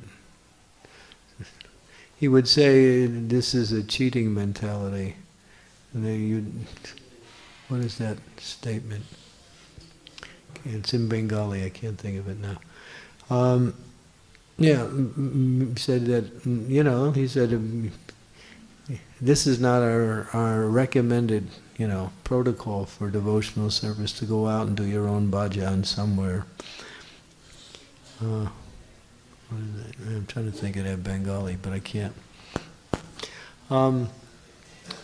He would say this is a cheating mentality. You, what is that statement? It's in Bengali. I can't think of it now. Um, yeah, said that you know. He said um, this is not our our recommended you know protocol for devotional service to go out and do your own bhajan somewhere. Uh? I'm trying to think of that Bengali, but I can't. Um,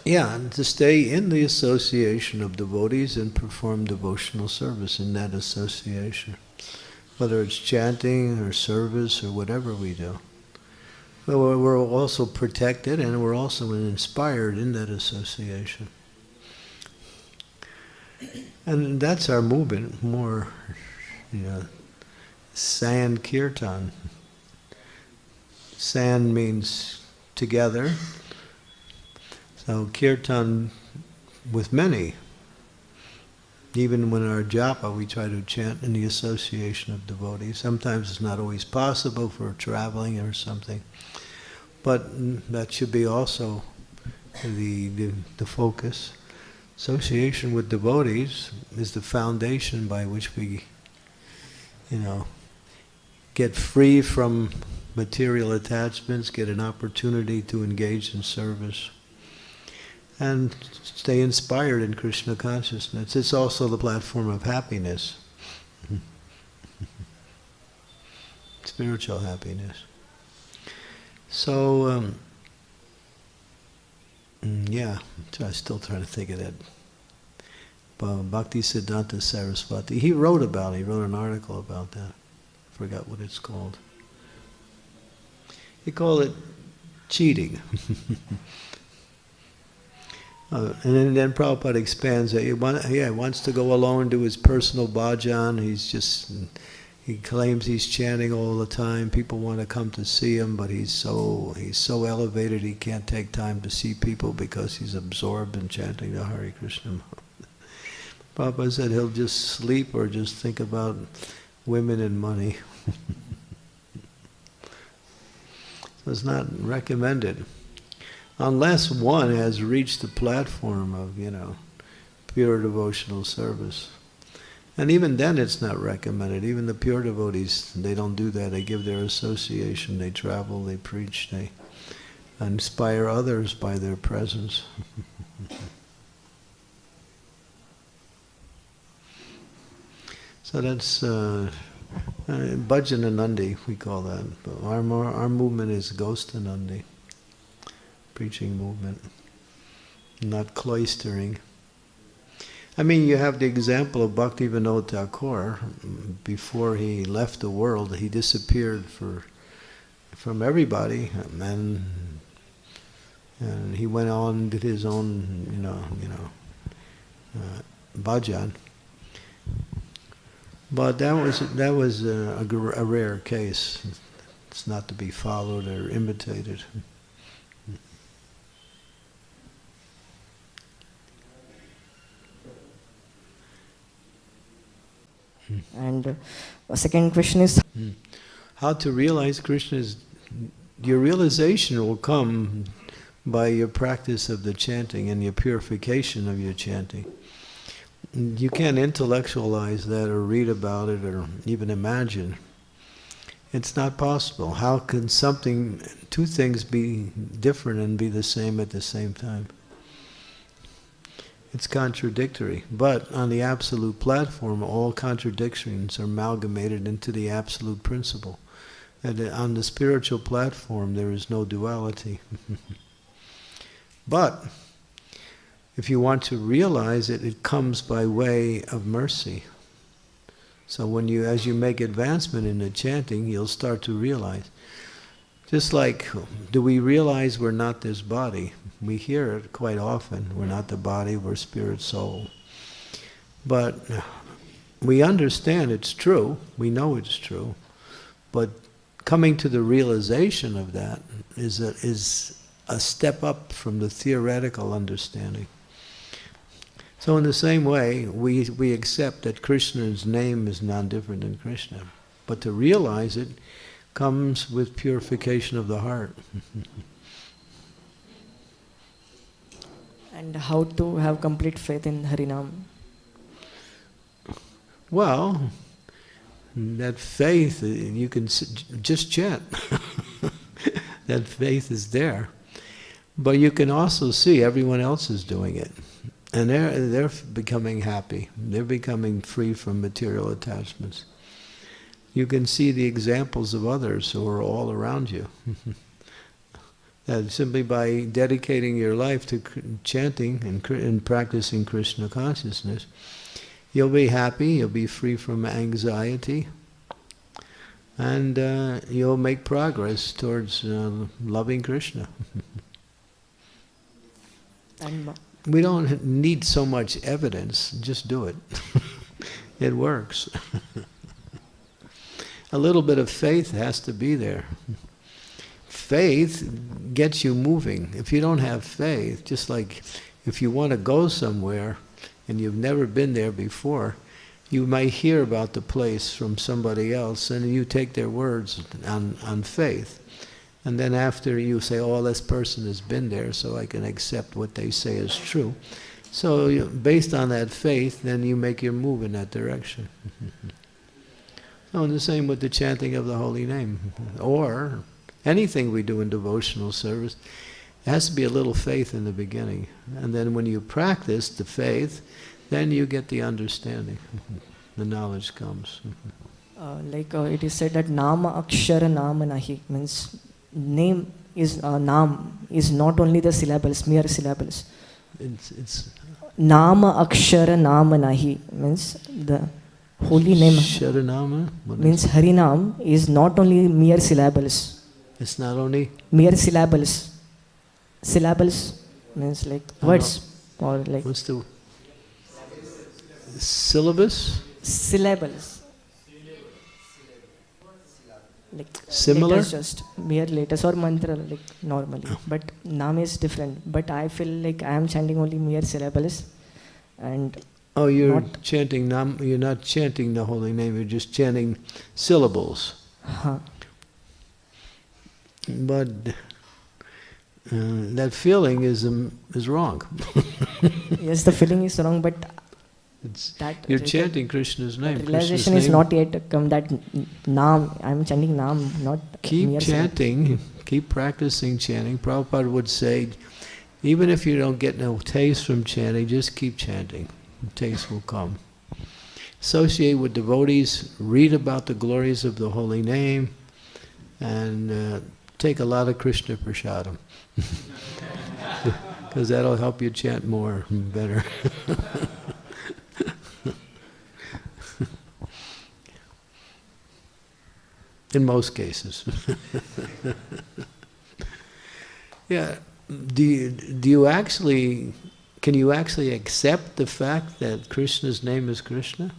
yeah, and to stay in the association of devotees and perform devotional service in that association, whether it's chanting or service or whatever we do. But we're we're also protected and we're also inspired in that association. And that's our movement, more, you know, sankirtan. Sand means together, so kirtan with many. Even when our japa, we try to chant in the association of devotees. Sometimes it's not always possible for traveling or something, but that should be also the, the, the focus. Association with devotees is the foundation by which we, you know, get free from material attachments, get an opportunity to engage in service and stay inspired in Krishna consciousness. It's also the platform of happiness, spiritual happiness. So, um, Mm, yeah, I'm still trying to think of that. Bhakti Siddhanta Saraswati. He wrote about it. He wrote an article about that. I forgot what it's called. He call it cheating. Uh, and then, then Prabhupada expands it. He, want, yeah, wants to go alone, do his personal bhajan. He's just, he claims he's chanting all the time. People want to come to see him, but he's so he's so elevated he can't take time to see people because he's absorbed in chanting the Hare Krishna. Prabhupada said he'll just sleep or just think about women and money. it's not recommended unless one has reached the platform of, you know, pure devotional service. And even then it's not recommended. Even the pure devotees, they don't do that. They give their association, they travel, they preach, they inspire others by their presence. so that's uh, uh, Bhajananandi, we call that. Our, our movement is Gosthyanandi preaching movement, not cloistering. I mean, you have the example of Bhaktivinoda Thakur. Before he left the world, he disappeared for from everybody, and and he went on did his own, you know, you know, uh, bhajan. But that was that was a, a, a rare case. It's not to be followed or imitated. And uh, second question is how to realize Krishna is your realization will come by your practice of the chanting and your purification of your chanting. You can't intellectualize that or read about it or even imagine. It's not possible. How can something, two things be different and be the same at the same time? It's contradictory. But on the absolute platform, all contradictions are amalgamated into the absolute principle. And on the spiritual platform, there is no duality. but if you want to realize it, it comes by way of mercy. So when you, as you make advancement in the chanting, you'll start to realize. Just like, do we realize we're not this body? We hear it quite often. We're not the body, we're spirit, soul. But we understand it's true. We know it's true. But coming to the realization of that is a, is a step up from the theoretical understanding. So in the same way, we, we accept that Krishna's name is non-different than Krishna. But to realize it comes with purification of the heart. and how to have complete faith in Harinam? Well, that faith, you can just chant. that faith is there. But you can also see everyone else is doing it. And they're, they're becoming happy. They're becoming free from material attachments. You can see the examples of others who are all around you. simply by dedicating your life to chanting and, and practicing Krishna consciousness, you'll be happy, you'll be free from anxiety, and uh, you'll make progress towards uh, loving Krishna. we don't need so much evidence, just do it. it works. A little bit of faith has to be there. Faith gets you moving. If you don't have faith, just like if you want to go somewhere and you've never been there before, you might hear about the place from somebody else and you take their words on, on faith. And then after you say, oh, this person has been there, so I can accept what they say is true. So based on that faith, then you make your move in that direction. oh, and the same with the chanting of the holy name. Or anything we do in devotional service, it has to be a little faith in the beginning. And then when you practice the faith, then you get the understanding. the knowledge comes. Uh, like uh, it is said that Nama Akshara Nama Nahi means name is uh, Nam is not only the syllables, mere syllables. It's, it's Nama akshara nama nahi means the holy name Sharanama. Means Harinam is not only mere syllables. It's not only Mere syllables. Syllables means like words or like what's the syllabus? syllables. Like Similar? just mere letters or mantra like normally. But Nam is different. But I feel like I am chanting only mere syllables and Oh, you're Not- chanting nam. You're not chanting the holy name. You're just chanting syllables. huh, But uh, that feeling is um, is wrong. yes the feeling is wrong but It's, that you're chanting Krishna's name. realization Krishna's is name. not yet come that n- Nam I am chanting Nam not Keep chanting. Keep practicing chanting. Prabhupada would say, even if you don't get no taste from chanting, just keep chanting. The taste will come. Associate with devotees. Read about the glories of the holy name, and uh, take a lot of Krishna prasadam. Because that'll help you chant more and better. In most cases. yeah. Do you, do you actually, can you actually accept the fact that Krishna's name is Krishna?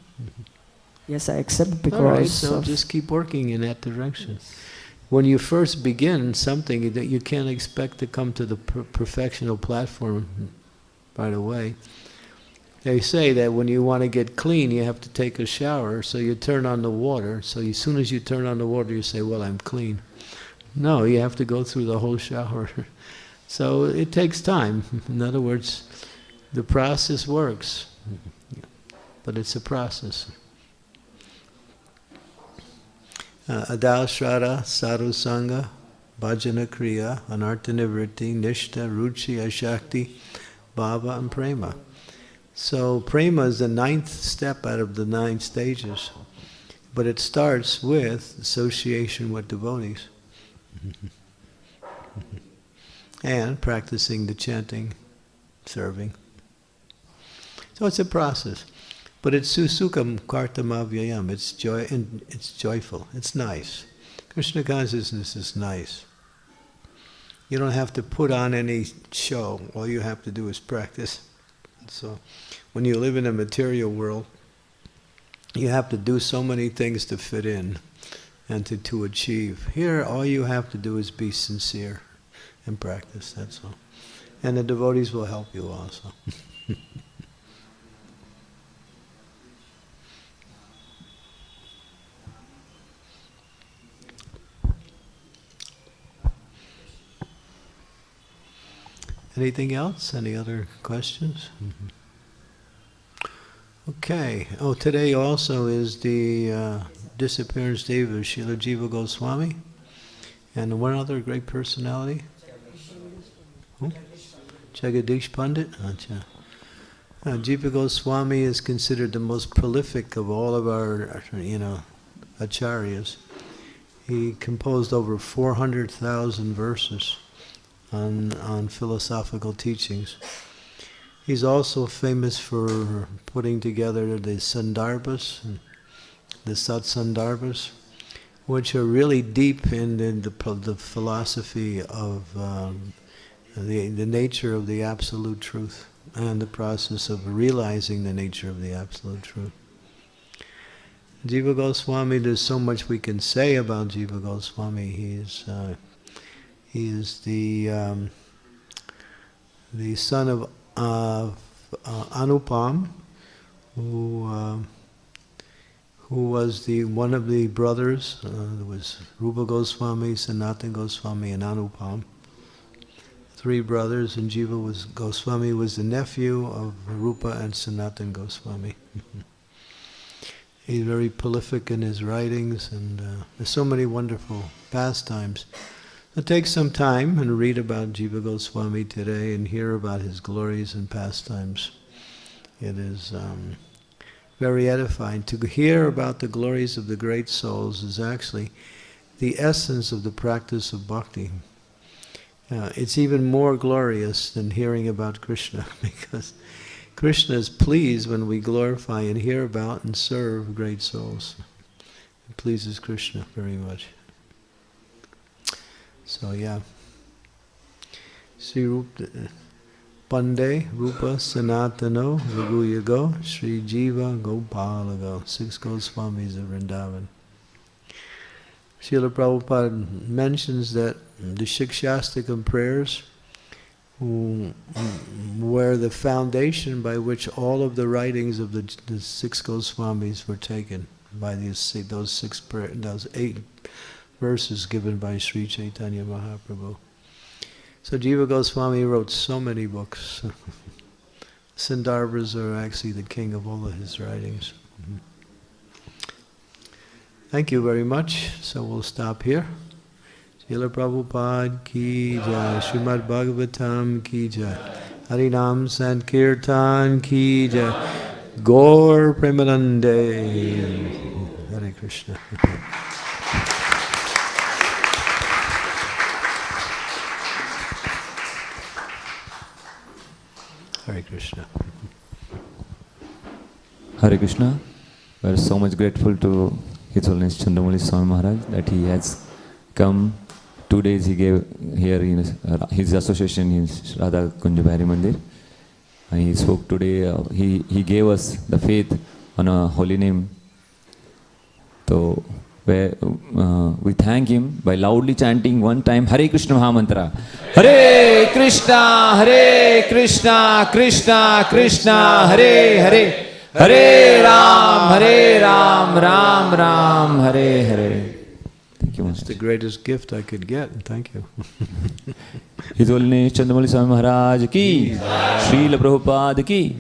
yes I accept because All right, so of- just keep working in that direction. When you first begin something, that you can't expect to come to the per- perfectional platform right away. They say that when you want to get clean, you have to take a shower, so you turn on the water. So as soon as you turn on the water, you say, "Well, I'm clean." No, you have to go through the whole shower. so it takes time. In other words, the process works, but it's a process. uh, Adau Shraddha, Sadhu Sangha, Bhajana Kriya, Anartha Nivritti, Nishta, Ruchi, Ashakti, Bhava, and Prema. So Prema is the ninth step out of the nine stages, but it starts with association with devotees and practicing the chanting, serving. So it's a process. But it's susukham kartum avyayam. It's joy and it's joyful. It's nice. Krishna consciousness is nice. You don't have to put on any show. All you have to do is practice. So when you live in a material world, you have to do so many things to fit in and to, to achieve. Here all you have to do is be sincere and practice, that's all. And the devotees will help you also. Anything else? Any other questions? Mhm. Okay. Oh, today also is the uh, disappearance day of Srila Jiva Goswami and one other great personality. Who? Jagadish Pandit. Acha. Uh, Jiva Goswami is considered the most prolific of all of our, you know, acharyas. He composed over 400,000 verses on, on philosophical teachings. He's also famous for putting together the Sandarbhas, the Satsandarbhas, which are really deep in the, the, the philosophy of um, the, the nature of the Absolute Truth and the process of realizing the nature of the Absolute Truth. Jiva Goswami, there's so much we can say about Jiva Goswami. He's uh, he is the um, the son of uh, uh, Anupam, who uh, who was the one of the brothers. Uh, there was Rupa Goswami, Sanatan Goswami, and Anupam. Three brothers, and Jiva was Goswami was the nephew of Rupa and Sanatan Goswami. He's very prolific in his writings, and uh, there's so many wonderful pastimes. So take some time and read about Jiva Goswami today and hear about his glories and pastimes. It is um, very edifying. To hear about the glories of the great souls is actually the essence of the practice of bhakti. Uh, it's even more glorious than hearing about Krishna because Krishna is pleased when we glorify and hear about and serve great souls. It pleases Krishna very much. So yeah. Sri uh, Rupa, Pande, Rupa, Sanatano, Raghuyago, Sri Jiva, Gopalago, six Goswamis of Vrindavan. Srila Prabhupada mentions that the Shikshashtakam prayers who- were the foundation by which all of the writings of the, the six Goswamis were taken by these those six those eight verses given by Sri Chaitanya Mahaprabhu. So Jiva Goswami wrote so many books. Sandarbhas are actually the king of all of his writings. Mm-hmm. Thank you very much. So we'll stop here. Srila Prabhupada ki jai, Srimad Bhagavatam ki jai, Harinam Sankirtan ki jai, Gaur Premanande. Hare Krishna. Hare Krishna. Hare Krishna. We are so much grateful to His Holiness Chandramali Swami Maharaj that he has come. Two days he gave here in his, uh, association in Radha Kunja Bihari Mandir. And he spoke today, uh, he, he gave us the faith on a holy name. So where, uh, we thank him by loudly chanting one time Hare Krishna Mahamantra. Hare Krishna, Hare Krishna, Krishna Krishna, Hare Hare. Hare Ram, Hare Ram, Ram Ram, Hare Hare. Thank you, It's the greatest gift I could get, thank you. Holiness Chandramali Swami Maharaj ki, Srila Prabhupada ki.